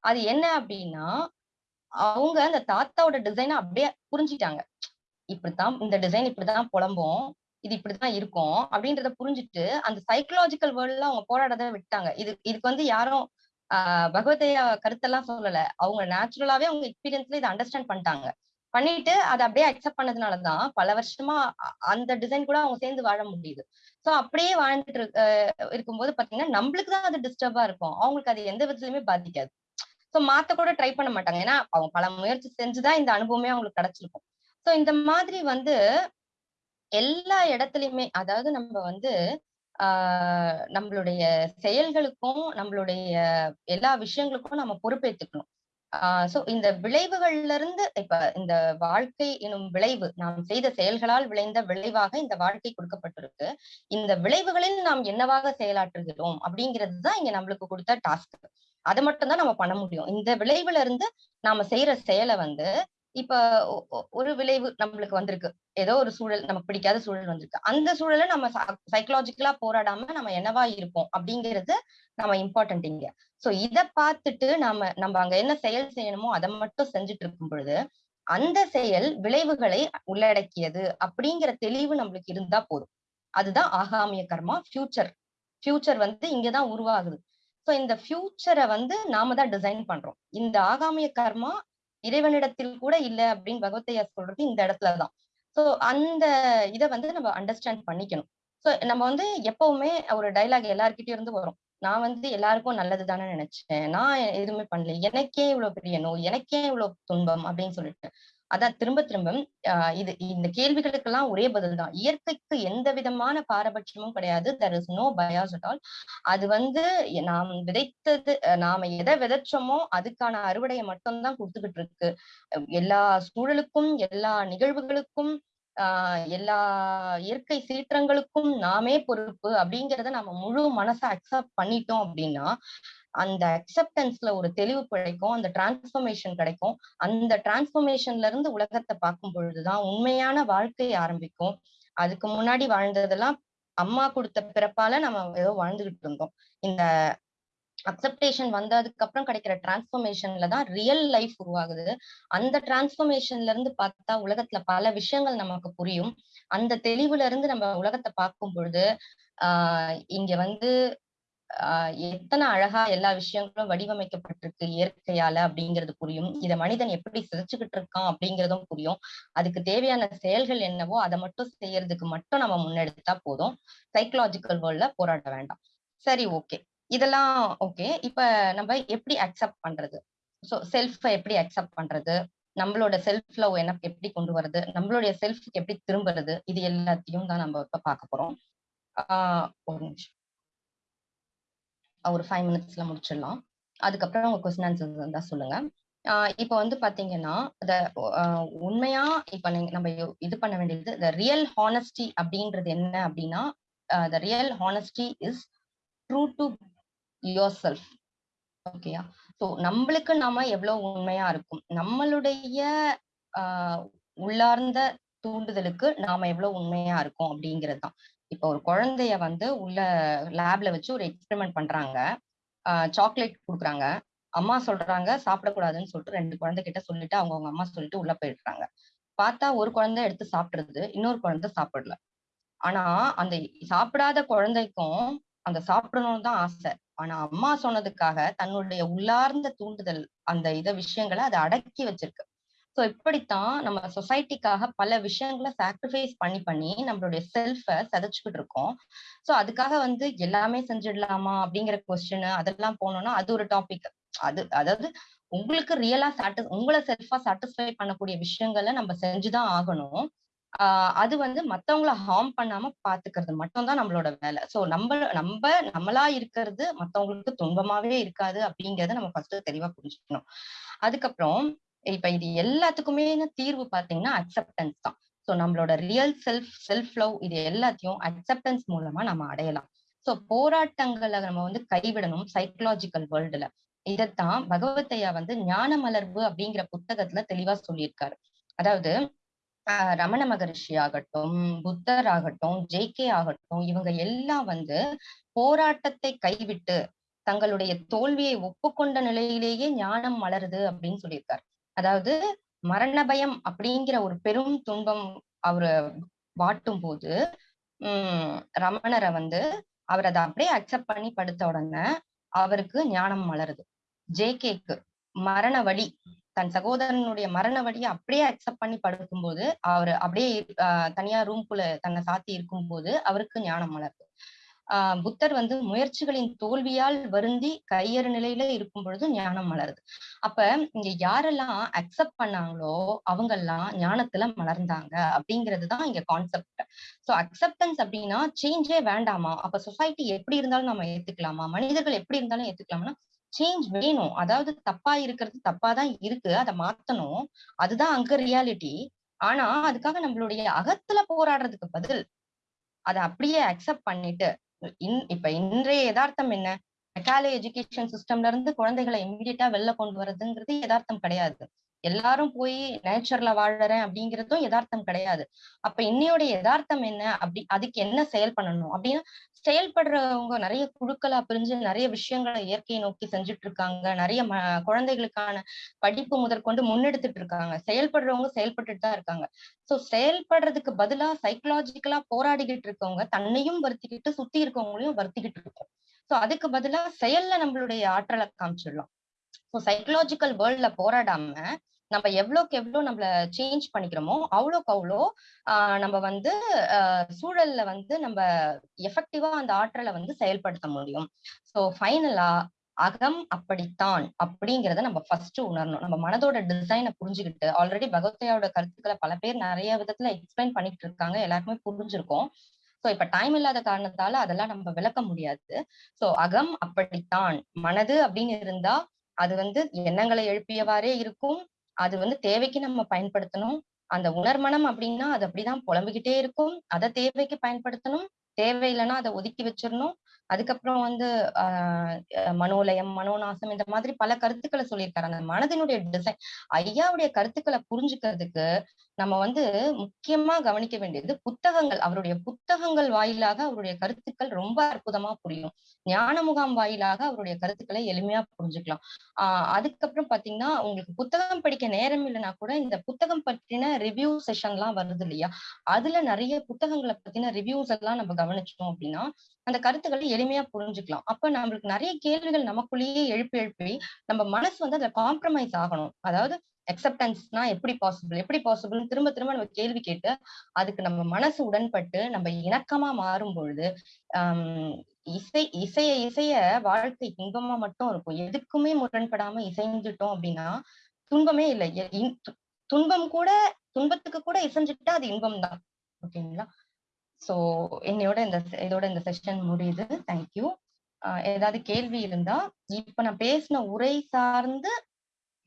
அது என்ன அப்படின்னா அவங்க அந்த தாத்தாவோட டிசைனை அப்படியே புரிஞ்சுட்டாங்க இப்படித்தான் இந்த டிசைன் இப்படிதான் புலம்பும் இது இப்படிதான் இருக்கும் அப்படின்றத புரிஞ்சுட்டு அந்த சைக்கலாஜிக்கல் வேர்ல்ட்ல அவங்க போராடத விட்டாங்க. இது இதுக்கு வந்து யாரும் ஆஹ் பகவதையா கருத்தெல்லாம் சொல்லல. அவங்க நேச்சுரலாவே அவங்க எக்ஸ்பீரியன்ஸ்ல இதை அண்டர்ஸ்டாண்ட் பண்ணிட்டாங்க. பண்ணிட்டு அதை அப்படியே அக்செப்ட் பண்ணதுனாலதான் பல வருஷமா அந்த டிசைன் கூட அவங்க சேர்ந்து வாழ முடியுது. சோ அப்படியே வாழ்ந்துட்டு இருக்க இருக்கும்போது பாத்தீங்கன்னா நம்மளுக்கு தான் அது டிஸ்டர்பா இருக்கும். அவங்களுக்கு அது எந்த விதத்துலயுமே பாதிக்காது. சோ மாத்த கூட ட்ரை பண்ண மாட்டாங்க. ஏன்னா அவங்க பல முயற்சி செஞ்சுதான் இந்த அனுபவமே அவங்களுக்கு கிடைச்சிருக்கும். ஸோ இந்த மாதிரி வந்து எல்லா இடத்துலயுமே அதாவது நம்ம வந்து ஆஹ் நம்மளுடைய செயல்களுக்கும் நம்மளுடைய எல்லா விஷயங்களுக்கும் நம்ம பொறுப்பேற்றுக்கணும் ஆஹ் சோ இந்த விளைவுகள்ல இருந்து இப்ப இந்த வாழ்க்கை எனும் விளைவு நாம் செய்த செயல்களால் விளைந்த விளைவாக இந்த வாழ்க்கை கொடுக்கப்பட்டிருக்கு. இந்த விளைவுகளில் நாம் என்னவாக செயலாற்றுகிறோம் அப்படிங்கிறது தான் இங்க நம்மளுக்கு கொடுத்த டாஸ்க். அதை மட்டும் தான் நம்ம பண்ண முடியும். இந்த விளைவுல இருந்து நாம செய்யற செயலை வந்து இப்ப ஒரு விளைவு நம்மளுக்கு வந்திருக்கு. ஏதோ ஒரு சூழல் நமக்கு பிடிக்காத சூழல் வந்திருக்கு. அந்த சூழலை நம்ம சைக்கலாஜிக்கலா போராடாம நம்ம என்னவா இருப்போம் அப்படிங்கிறது நம்ம இம்பார்ட்டன்ட் இங்க. சோ இத பார்த்துட்டு நாம நம்ம அங்க என்ன செயல் செய்யணுமோ அதை மட்டும் செஞ்சுட்டு இருக்கும் பொழுது அந்த செயல் விளைவுகளை உள்ளடக்கியது அப்படிங்கிற தெளிவு நம்மளுக்கு இருந்தா போதும். அதுதான் ஆகாமிய கர்மா ஃபியூச்சர் ஃபியூச்சர் வந்து இங்கதான் உருவாகுது. ஸோ இந்த ஃபியூச்சரை வந்து நாம தான் டிசைன் பண்றோம். இந்த ஆகாமிய கர்மா இறைவனிடத்தில் கூட இல்ல அப்படின்னு பகவத்தையா சொல்றது இந்த இடத்துலதான் சோ அந்த இத வந்து நம்ம அண்டர்ஸ்டாண்ட் பண்ணிக்கணும். சோ நம்ம வந்து எப்பவுமே ஒரு டைலாக் எல்லார்கிட்டயும் இருந்து வரும். நான் வந்து எல்லாருக்கும் நல்லது தானே நினைச்சேன். நான் எதுவுமே பண்ணல. எனக்கே இவ்வளவு பெரிய நோய் எனக்கே இவ்வளவு துன்பம் அப்படின்னு சொல்லிட்டு. அதான் திரும்ப திரும்ப இது இந்த கேள்விகளுக்கெல்லாம் ஒரே பதில் தான். இயற்கைக்கு எந்த விதமான பாரபட்சமும் கிடையாது. There is no bias at all அது வந்து நாம் விதைத்தது நாம எதை விதைச்சோமோ அதுக்கான அறுவடையை மட்டும்தான் கொடுத்துக்கிட்டு இருக்கு. எல்லா சூழலுக்கும் எல்லா நிகழ்வுகளுக்கும் ஆஹ் எல்லா இயற்கை சீற்றங்களுக்கும் நாமே பொறுப்பு. அப்படிங்கிறத நம்ம முழு மனசை அக்செப்ட் பண்ணிட்டோம் அப்படின்னா அந்த அக்செப்டன்ஸ்ல ஒரு தெளிவு கிடைக்கும் அந்த டிரான்ஸ்பர்மேஷன் கிடைக்கும். அந்த டிரான்ஸ்பர்மேஷன்ல இருந்து உலகத்தை பார்க்கும் பொழுதுதான் உண்மையான வாழ்க்கை ஆரம்பிக்கும். அதுக்கு முன்னாடி வாழ்ந்ததெல்லாம் அம்மா கொடுத்த பிறப்பால நம்ம ஏதோ வாழ்ந்துகிட்டு இருந்தோம். இந்த அக்செப்டேஷன் வந்ததுக்கு அப்புறம் கிடைக்கிற டிரான்ஸ்பர்மேஷன்ல தான் ரியல் லைஃப் உருவாகுது. அந்த டிரான்ஸ்பர்மேஷன்ல இருந்து பார்த்தா உலகத்துல பல விஷயங்கள் நமக்கு புரியும். அந்த தெளிவுல இருந்து நம்ம உலகத்தை பார்க்கும் பொழுது ஆஹ் இங்க வந்து ஆஹ் எத்தனை அழகா எல்லா விஷயங்களும் வடிவமைக்கப்பட்டிருக்கு இயற்கையால அப்படிங்கிறது புரியும். இத மனிதன் எப்படி சிதைச்சுக்கிட்டு இருக்கான் அப்படிங்கிறதும் புரியும். அதுக்கு தேவையான செயல்கள் என்னவோ அதை மட்டும் செய்யறதுக்கு மட்டும் நம்ம முன்னெடுத்தா போதும். சைக்கலாஜிக்கல் வேர்ல்ட்ல போராட வேண்டாம். சரி ஓகே இதெல்லாம் ஓகே இப்ப நம்ம எப்படி அக்செப்ட் பண்றது? ஸோ செல்ஃபை எப்படி அக்செப்ட் பண்றது? நம்மளோட செல்ஃப் லவ் என்ன எப்படி கொண்டு வருது நம்மளுடைய செல்ஃப்க்கு எப்படி திரும்புறது? இது எல்லாத்தையும் தான் நம்ம இப்ப பார்க்க போறோம். ஆஹ் ஒரு நிமிஷம். ஒரு ஃபைவ் மினிட்ஸ்ல முடிச்சிடலாம். அதுக்கப்புறம் உங்க கொஸ்டின் ஆன்சர்ஸ் இருந்தா சொல்லுங்க. ஆஹ் இப்ப வந்து பாத்தீங்கன்னா இந்த உண்மையா இப்ப நீங்க நம்ம இது பண்ண வேண்டியது த ரியல் ஹானஸ்டி அப்படின்றது என்ன அப்படின்னா the real honesty is true to your self ஓகேயா ஸோ நம்மளுக்கு நாம எவ்வளவு உண்மையா இருக்கும்? நம்மளுடைய ஆஹ் உள்ளார்ந்த தூண்டுதலுக்கு நாம எவ்வளவு உண்மையா இருக்கோம் அப்படிங்கிறது தான் இப்போ ஒரு குழந்தைய வந்து உள்ள லேப்ல வச்சு ஒரு எக்ஸ்பெரிமெண்ட் பண்றாங்க. சாக்லேட் கொடுக்குறாங்க. அம்மா சொல்றாங்க சாப்பிடக்கூடாதுன்னு சொல்லிட்டு ரெண்டு குழந்தை கிட்ட சொல்லிட்டு அவங்க அவங்க அம்மா சொல்லிட்டு உள்ள போயிடுறாங்க. பார்த்தா ஒரு குழந்தை எடுத்து சாப்பிடுறது இன்னொரு குழந்தை சாப்பிடல. ஆனா அந்த சாப்பிடாத குழந்தைக்கும் அந்த சாப்பிடணும்னு தான் ஆசை. ஆனா அம்மா சொன்னதுக்காக தன்னுடைய உள்ளார்ந்த தூண்டுதல் அந்த இத விஷயங்களை அதை அடக்கி வச்சிருக்கு. ஸோ இப்படித்தான் நம்ம சொசைட்டிக்காக பல விஷயங்களை சாக்ரிஃபைஸ் பண்ணி பண்ணி நம்மளுடைய செல்ஃபை சதைச்சுக்கிட்டு இருக்கோம். ஸோ அதுக்காக வந்து எல்லாமே செஞ்சிடலாமா அப்படிங்கிற கொஸ்டின் அதெல்லாம் போனோம்னா அது ஒரு டாபிக் அது அதாவது உங்களுக்கு ரியலா சாட்டிஸ் உங்களை செல்ஃபா சாட்டிஸ்ஃபை பண்ணக்கூடிய விஷயங்களை நம்ம செஞ்சுதான் ஆகணும். ஆஹ் அது வந்து மத்தவங்கள ஹார்ம் பண்ணாம பாத்துக்கிறது மட்டும்தான் நம்மளோட வேலை. சோ நம்ம நம்ம நம்மளா இருக்கிறது மத்தவங்களுக்கு துன்பமாவே இருக்காது அப்படிங்கறத நம்ம ஃபர்ஸ்ட் தெளிவா புரிஞ்சுக்கணும். அதுக்கப்புறம் இப்ப இது எல்லாத்துக்குமே தீர்வு பாத்தீங்கன்னா அக்செப்டன்ஸ் தான். சோ நம்மளோட ரியல் செல்ஃப் செல்ஃப் லவ் இது எல்லாத்தையும் அக்செப்டன்ஸ் மூலமா நம்ம அடையலாம். சோ போராட்டங்களை நம்ம வந்து கைவிடணும் சைக்கலாஜிக்கல் வேர்ல்டுல இதத்தான் பகவத்தையா வந்து ஞான மலர்வு அப்படிங்கிற புத்தகத்துல தெளிவா சொல்லியிருக்காரு. அதாவது ஆஹ் ரமண மகரிஷி ஆகட்டும் புத்தர் ஆகட்டும் ஜெய்கே ஆகட்டும் இவங்க எல்லாம் வந்து போராட்டத்தை கைவிட்டு தங்களுடைய தோல்வியை ஒப்புக்கொண்ட நிலையிலேயே ஞானம் மலருது அப்படின்னு சொல்லியிருக்காரு. அதாவது மரண பயம் அப்படிங்கிற ஒரு பெரும் துன்பம் அவரு வாட்டும் போது உம் ரமணரை வந்து அவர் அதை அப்படியே அக்செப்ட் பண்ணி படுத்த உடனே அவருக்கு ஞானம் மலருது. ஜேகேக்கு மரண வழி தன் சகோதரனுடைய மரண வழியை அப்படியே அக்செப்ட் பண்ணி படுக்கும்போது அவர் அப்படியே ஆஹ் தனியா ரூம்குள்ள தன்னை சாத்தி இருக்கும்போது அவருக்கு ஞானம் மலருது. ஆஹ் புத்தர் வந்து முயற்சிகளின் தோல்வியால் வருந்தி கையறு நிலையில இருக்கும் பொழுது ஞானம் மலருது. அப்ப இங்க யாரெல்லாம் அக்செப்ட் பண்ணாங்களோ அவங்கெல்லாம் ஞானத்துல மலர்ந்தாங்க அப்படிங்கிறதுதான் இங்க கான்செப்ட் சோ அக்செப்டன்ஸ் அப்படின்னா சேஞ்சே வேண்டாமா? அப்ப சொசைட்டி எப்படி இருந்தாலும் நம்ம ஏத்துக்கலாமா? மனிதர்கள் எப்படி இருந்தாலும் ஏத்துக்கலாமா சேஞ்ச் வேணும். அதாவது தப்பா இருக்கிறது தப்பா தான் இருக்கு. அதை மாத்தணும். அதுதான் அங்க ரியாலிட்டி ஆனா அதுக்காக நம்மளுடைய அகத்துல போராடுறதுக்கு பதில். அதை அப்படியே அக்செப்ட் பண்ணிட்டு இப்ப இன்றைய யதார்த்தம் என்ன? மெக்காலே எஜுகேஷன் சிஸ்டம்ல இருந்து குழந்தைகளை இம்மிடியட்டா வெளில கொண்டு வர்றதுங்கிறது யதார்த்தம் கிடையாது. எல்லாரும் போய் நேச்சர்ல வாழறேன் அப்படிங்கிறதும் யதார்த்தம் கிடையாது. அப்ப இன்னையோட யதார்த்தம் என்ன? அப்படி அதுக்கு என்ன செயல் பண்ணணும்? அப்படின்னா செயல்படுறவங்க நிறைய குழுக்களா பிரிஞ்சு நிறைய விஷயங்களை இயற்கையை நோக்கி செஞ்சுட்டு இருக்காங்க நிறைய ம குழந்தைகளுக்கான படிப்பு முதற்கொண்டு முன்னெடுத்துட்டு இருக்காங்க செயல்படுறவங்க செயல்பட்டுட்டு தான் இருக்காங்க. சோ செயல்படுறதுக்கு பதிலா சைக்கலாஜிக்கலா போராடிக்கிட்டு இருக்கவங்க தன்னையும் வருத்திக்கிட்டு சுத்தி இருக்கவங்களையும் வருத்திக்கிட்டு இருக்கும் சோ அதுக்கு பதிலா செயல்ல நம்மளுடைய ஆற்றலை காமிச்சிடலாம். ஸோ சைக்கலாஜிக்கல் வேர்ல்ட்ல போராடாம நம்ம எவ்வளோக்கு எவ்வளோ நம்மள சேஞ்ச் பண்ணிக்கிறோமோ அவ்வளோக்கு அவ்வளோ நம்ம வந்து சூழல்ல வந்து நம்ம எஃபெக்டிவா அந்த ஆற்றலை வந்து செயல்படுத்த முடியும். ஸோ ஃபைனலா அகம் அப்படித்தான் அப்படிங்கிறத நம்ம ஃபர்ஸ்ட் உணரணும். நம்ம மனதோட டிசைனை புரிஞ்சுக்கிட்டு ஆல்ரெடி பகவத்தையோட கருத்துக்களை பல பேர் நிறைய விதத்துல எக்ஸ்பிளைன் பண்ணிட்டு இருக்காங்க எல்லாருக்குமே புரிஞ்சிருக்கும். ஸோ இப்ப டைம் இல்லாத காரணத்தால அதெல்லாம் நம்ம விளக்க முடியாது. ஸோ அகம் அப்படித்தான். மனது அப்படின்னு இருந்தா அது வந்து எண்ணங்களை எழுப்பியவாறே இருக்கும். அது வந்து தேவைக்கு நம்ம பயன்படுத்தணும். அந்த உணர்மனம் அப்படின்னா அது அப்படிதான் புலம்பிக்கிட்டே இருக்கும். அதை தேவைக்கு பயன்படுத்தணும். தேவையில்லைன்னா அதை ஒதுக்கி வச்சிடணும். அதுக்கப்புறம் வந்து ஆஹ் மனோலயம் மனோநாசம் இந்த மாதிரி பல கருத்துக்களை சொல்லியிருக்காரு. அந்த மனதினுடைய டிசைன் ஐயாவுடைய கருத்துக்களை புரிஞ்சுக்கிறதுக்கு நம்ம வந்து முக்கியமா கவனிக்க வேண்டியது புத்தகங்கள். அவருடைய புத்தகங்கள் வாயிலாக அவருடைய கருத்துக்கள் ரொம்ப அற்புதமா புரியும். ஞான முகாம் வாயிலாக அவருடைய கருத்துக்களை எளிமையா புரிஞ்சுக்கலாம். ஆஹ் அதுக்கப்புறம் பாத்தீங்கன்னா உங்களுக்கு புத்தகம் படிக்க நேரம் இல்லைன்னா கூட இந்த புத்தகம் பற்றின ரிவ்யூ செஷன் எல்லாம் வருது இல்லையா? அதுல நிறைய புத்தகங்களை பத்தின ரிவ்யூஸ் எல்லாம் நம்ம கவனிச்சோம் அப்படின்னா அந்த கருத்துக்களை எளிமையா புரிஞ்சுக்கலாம். அப்ப நம்மளுக்கு நிறைய கேள்விகள் நமக்குள்ளேயே எழுப்பி எழுப்பி நம்ம மனசு வந்து அதுல காம்ப்ரமைஸ் ஆகணும். அதாவது அக்செப்டன்ஸ்னா எப்படி பாசிபிள் எப்படி பாசிபிள் திரும்ப திரும்ப நம்ம கேள்வி கேட்டு அதுக்கு நம்ம மனசு உடன்பட்டு நம்ம இணக்கமா மாறும் பொழுது இசை இசைய இசைய வாழ்க்கை இன்பமா மட்டும் இருக்கும். எதுக்குமே முரண்படாம இசைஞ்சிட்டோம் அப்படின்னா துன்பமே இல்லை. துன்பம் கூட துன்பத்துக்கு கூட இசைஞ்சுட்டா அது இன்பம் தான் ஓகேங்களா? சோ என்னையோட இந்த இதோட இந்த செஷன் முடியுது. தேங்க்யூ ஏதாவது கேள்வி இருந்தா இப்ப நான் பேசின உரை சார்ந்து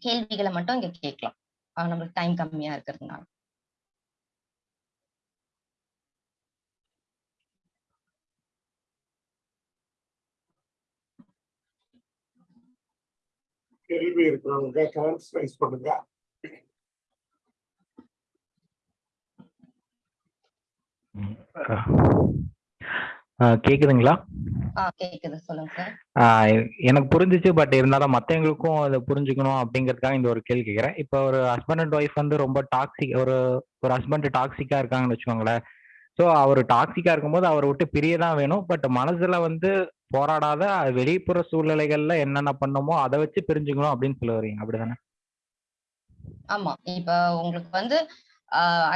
கேள்விகளை மட்டும் இங்க கேட்கலாம். நம்மளுக்கு டைம் கம்மியா இருக்கிறதுனால. கேள்வி இருக்கிறவங்க கமெண்ட்ஸ் ரைஸ் பண்ணுங்க. கேக்குதுங்களா? எனக்கு புரிஞ்சிச்சு பட் இருந்தாலும் மற்றவங்களுக்கும் அதை புரிஞ்சுக்கணும் அப்படிங்கிறதுக்காக இந்த ஒரு கேள்வி கேட்குறேன் இப்போ ஒரு ஹஸ்பண்ட் அண்ட் ஒய்ஃப் வந்து ரொம்ப டாக்ஸிக் ஒரு ஒரு ஹஸ்பண்ட் டாக்ஸிக்கா இருக்காங்கன்னு வச்சுக்கோங்களேன். ஸோ அவர் டாக்ஸிக்கா இருக்கும்போது அவரை விட்டு பிரிய தான் வேணும். பட் மனசுல வந்து போராடாத வெளிப்புற சூழ்நிலைகள்ல என்னென்ன பண்ணமோ அதை வச்சு பிரிஞ்சுக்கணும் அப்படின்னு சொல்ல வரீங்க அப்படிதானே? ஆமா. இப்ப உங்களுக்கு வந்து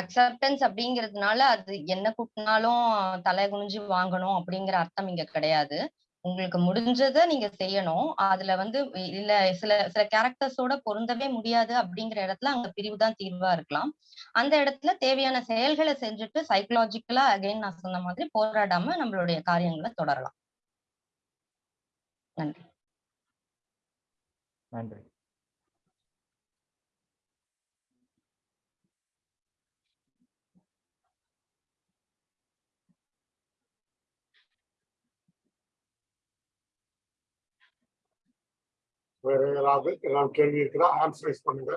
அக்செப்டன்ஸ் அப்படிங்கிறதுனால அது என்ன கூட்டினாலும் தலை குனிஞ்சு வாங்கணும் அப்படிங்கிற அர்த்தம் இங்க கிடையாது. உங்களுக்கு முடிஞ்சதை நீங்க செய்யணும். அதுல வந்து இல்ல சில சில கேரக்டர்ஸோட பொருந்தவே முடியாது அப்படிங்கிற இடத்துல அங்க பிரிவு தான் தீர்வா இருக்கலாம். அந்த இடத்துல தேவையான செயல்களை செஞ்சுட்டு சைக்கலாஜிக்கலா அகைன் நான் சொன்ன மாதிரி போராடாம நம்மளுடைய காரியங்களை தொடரலாம். நன்றி. நன்றி. வேற யாராவது ஏதாவது கேள்வி இருக்குதா ஆன்சரைஸ் பண்ணுங்க.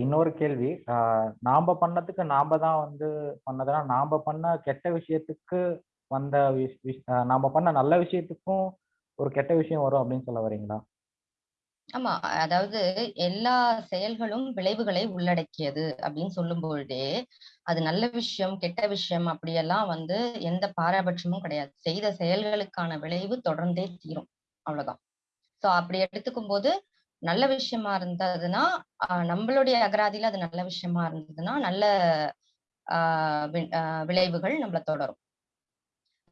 இன்னொரு கேள்வி. அஹ் நாம பண்ணதுக்கு நாம தான் வந்து பண்ணதுனா நாம பண்ண கெட்ட விஷயத்துக்கு வந்த விஷ்- நாம பண்ண நல்ல விஷயத்துக்கும் ஒரு கெட்ட விஷயம் வரும் அப்படின்னு சொல்ல வரீங்களா? ஆமா. அதாவது எல்லா செயல்களும் விளைவுகளை உள்ளடக்கியது அப்படின்னு சொல்லும் பொழுதே அது நல்ல விஷயம் கெட்ட விஷயம் அப்படியெல்லாம் வந்து எந்த பாரபட்சமும் கிடையாது. செய்த செயல்களுக்கான விளைவு தொடர்ந்தே தீரும். அவ்வளவுதான். சோ அப்படி எடுத்துக்கும் போது நல்ல விஷயமா இருந்ததுன்னா நம்மளுடைய அகராதியில அது நல்ல விஷயமா இருந்ததுன்னா நல்ல ஆஹ் வி- விளைவுகள் நம்மள தொடரும்.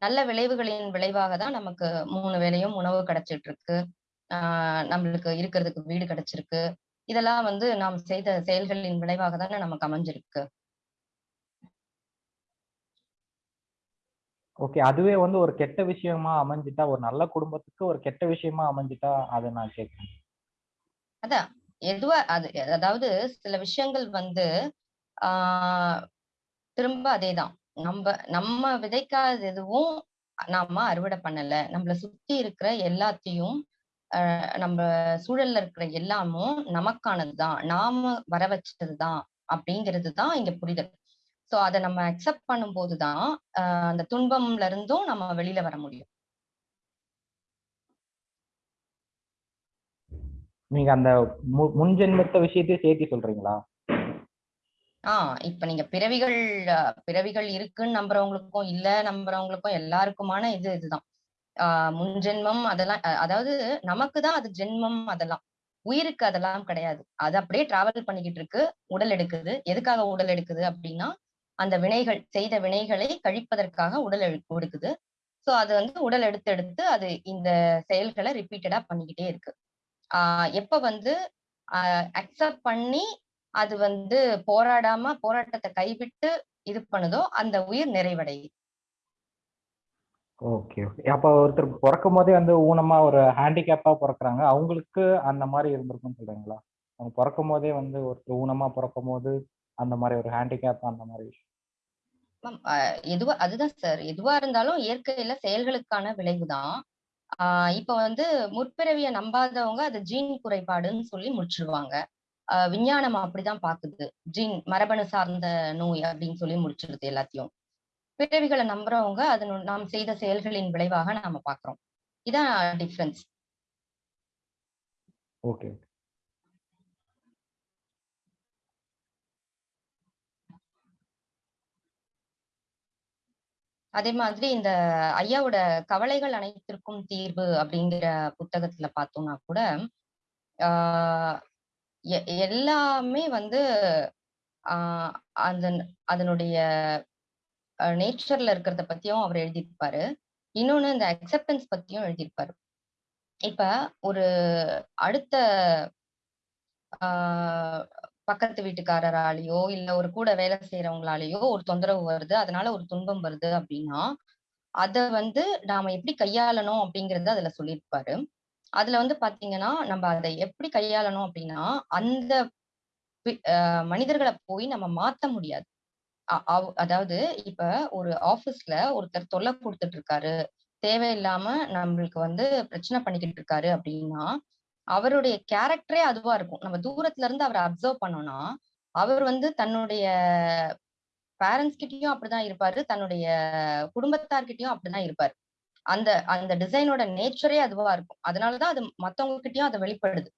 நல்ல விளைவுகளின் விளைவாக தான் நமக்கு மூணு வேலையும் உணவு கிடைச்சிட்டு இருக்கு ஆஹ் நம்மளுக்கு இருக்கிறதுக்கு வீடு கிடைச்சிருக்கு. இதெல்லாம் வந்து நாம் செய்த செயல்களின் விளைவாக தானே நமக்கு அமைஞ்சிருக்கு. ஓகே. அதுவே வந்து ஒரு கெட்ட விஷயமா அமைஞ்சிட்டா ஒரு நல்ல குடும்பத்துக்கு ஒரு கெட்ட விஷயமா அமைஞ்சிட்டா அதை நான் கேட்கிறேன் அதான். எதுவா அது அதாவது சில விஷயங்கள் வந்து ஆஹ் திரும்ப அதேதான். நம்ம நம்ம விதைக்காத எதுவும் நாம அறுவடை பண்ணல. நம்மள சுத்தி இருக்கிற எல்லாத்தையும் ஆஹ் நம்ம சூழல்ல இருக்கிற எல்லாமும் நமக்கானதுதான். நாம வர வச்சதுதான் அப்படிங்கிறது தான் இங்க புரிதல். சோ அதை நம்ம அக்செப்ட் பண்ணும்போதுதான் ஆஹ் அந்த துன்பம்ல இருந்தும் நம்ம வெளியில வர முடியும். நீங்க அந்த முன்ஜென்மத்த முன் ஜென்மத்த விஷயத்தையும் சேர்த்து சொல்றீங்களா? ஆஹ் இப்ப நீங்க பிறவிகள் பிறவிகள் இருக்குன்னு நம்புறவங்களுக்கும் இல்ல நம்புறவங்களுக்கும் எல்லாருக்குமான இது இதுதான். ஆஹ் முன்ஜென்மம் அதெல்லாம் அதாவது நமக்கு தான் அது ஜென்மம் அதெல்லாம். உயிருக்கு அதெல்லாம் கிடையாது. அது அப்படியே டிராவல் பண்ணிக்கிட்டு இருக்கு உடல் எடுக்குது. எதுக்காக உடல் எடுக்குது அப்படின்னா அந்த வினைகள் செய்த வினைகளை கழிப்பதற்காக உடல் எடு- எடுக்குது சோ அது வந்து உடல் எடுத்து எடுத்து அது இந்த செயல்களை ரிப்பீட்டடா பண்ணிக்கிட்டே இருக்கு. எப்ப வந்து அக்செப்ட் பண்ணி அது வந்து போராடாம போராட்டத்தை கைவிட்டு இது பண்ணுதோ அந்த உயிர் நிறைவடையுது ஓகே ஓகே. அப்போ ஒருத்தர் பிறக்கும் போதே வந்து ஊனமா ஒரு ஹேண்டிகேப்பா பிறக்குறாங்க. அவங்களுக்கு அந்த மாதிரி இருந்திருக்கும்னு சொல்றீங்களா? அவங்க பிறக்கும் போதே வந்து ஒருத்தர் ஊனமா பிறக்கும் போது அந்த மாதிரி ஒரு ஹேண்டிகேப் அந்த மாதிரி எதுவா அதுதான் சார். எதுவா இருந்தாலும் இயற்கையில செயல்களுக்கான விளைவுதான். ஆஹ் இப்ப வந்து முற்பிறவிய நம்பாதவங்க அது ஜீன் குறைபாடுன்னு சொல்லி முடிச்சிருவாங்க. விஞ்ஞானம் அப்படிதான் பாக்குது. ஜீன் மரபணு சார்ந்த நோய் அப்படின்னு சொல்லி முடிச்சிருது எல்லாத்தையும். பிறவிகளை நம்புறவங்க அது நாம் செய்த செயல்களின் விளைவாக நாம பாக்குறோம். இதான் டிஃபரன்ஸ் ஓகே அதே மாதிரி இந்த ஐயாவோட கவலைகள் அனைத்திற்கும் தீர்வு அப்படிங்கிற புத்தகத்துல பார்த்தோம்னா கூட ஆஹ் எ- எல்லாமே வந்து ஆஹ் அந்த அதனுடைய நேச்சர்ல இருக்கிறத பத்தியும் அவர் எழுதியிருப்பாரு. இன்னொன்னு இந்த அக்செப்டன்ஸ் பத்தியும் எழுதியிருப்பாரு. இப்ப ஒரு அடுத்த ஆஹ் பக்கத்து வீட்டுக்காரராலேயோ இல்ல ஒரு கூட வேலை செய்யறவங்களாலேயோ ஒரு தொந்தரவு வருது. அதனால ஒரு துன்பம் வருது அப்படின்னா அத வந்து நாம எப்படி கையாளணும் அப்படிங்கறது அதுல சொல்லியிருப்பாரு. அதுல வந்து பாத்தீங்கன்னா நம்ம அதை எப்படி கையாளணும் அப்படின்னா அந்த ஆஹ் மனிதர்களை போய் நம்ம மாத்த முடியாது. அவ்- அதாவது இப்ப ஒரு ஆபீஸ்ல ஒருத்தர் தொல்லை கொடுத்துட்டு இருக்காரு. தேவையில்லாம நம்மளுக்கு வந்து பிரச்சனை பண்ணிக்கிட்டு இருக்காரு அப்படின்னா அவருடைய கேரக்டரே அதுவா இருக்கும். நம்ம தூரத்துல இருந்து அவரை அப்சர்வ் பண்ணோம்னா அவர் வந்து தன்னுடைய பேரண்ட்ஸ் கிட்டயும் அப்படிதான் இருப்பாரு. தன்னுடைய குடும்பத்தார்கிட்டயும் அப்படிதான் இருப்பாரு. அந்த அந்த டிசைனோட நேச்சரே அதுவா இருக்கும். அதனாலதான் அது மத்தவங்க கிட்டயும் அது வெளிப்படுது.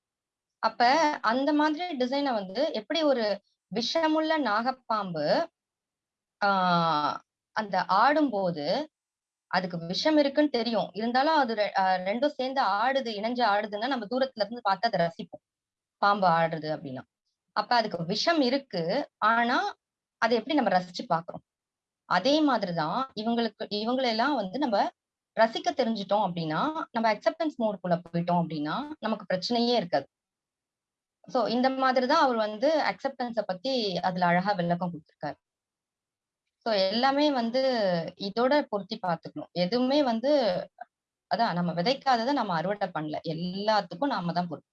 அப்ப அந்த மாதிரி டிசைனை வந்து எப்படி ஒரு விஷமுள்ள நாகப்பாம்பு ஆஹ் அந்த ஆடும்போது அதுக்கு விஷம் இருக்குன்னு தெரியும். இருந்தாலும் அது ரெண்டும் சேர்ந்து ஆடுது இணைஞ்சு ஆடுதுன்னா நம்ம தூரத்துல இருந்து பார்த்து அதை ரசிப்போம். பாம்பு ஆடுறது அப்படின்னா. அப்ப அதுக்கு விஷம் இருக்கு. ஆனா அதை எப்படி நம்ம ரசிச்சு பாக்குறோம் அதே மாதிரிதான் இவங்களுக்கு இவங்களெல்லாம் வந்து நம்ம ரசிக்க தெரிஞ்சுட்டோம் அப்படின்னா நம்ம அக்செப்டன்ஸ் மோடுக்குள்ள போயிட்டோம் அப்படின்னா நமக்கு பிரச்சனையே இருக்காது. சோ இந்த மாதிரிதான் அவர் வந்து அக்செப்டன்ஸ பத்தி அதுல அழகா விளக்கம் கொடுத்திருக்காரு. ஸோ எல்லாமே வந்து இதோட பொருத்தி பார்த்துக்கணும். எதுவுமே வந்து அதான் நம்ம விதைக்காததை நம்ம அறுவடை பண்ணல. எல்லாத்துக்கும் நாம தான் பொறுப்பு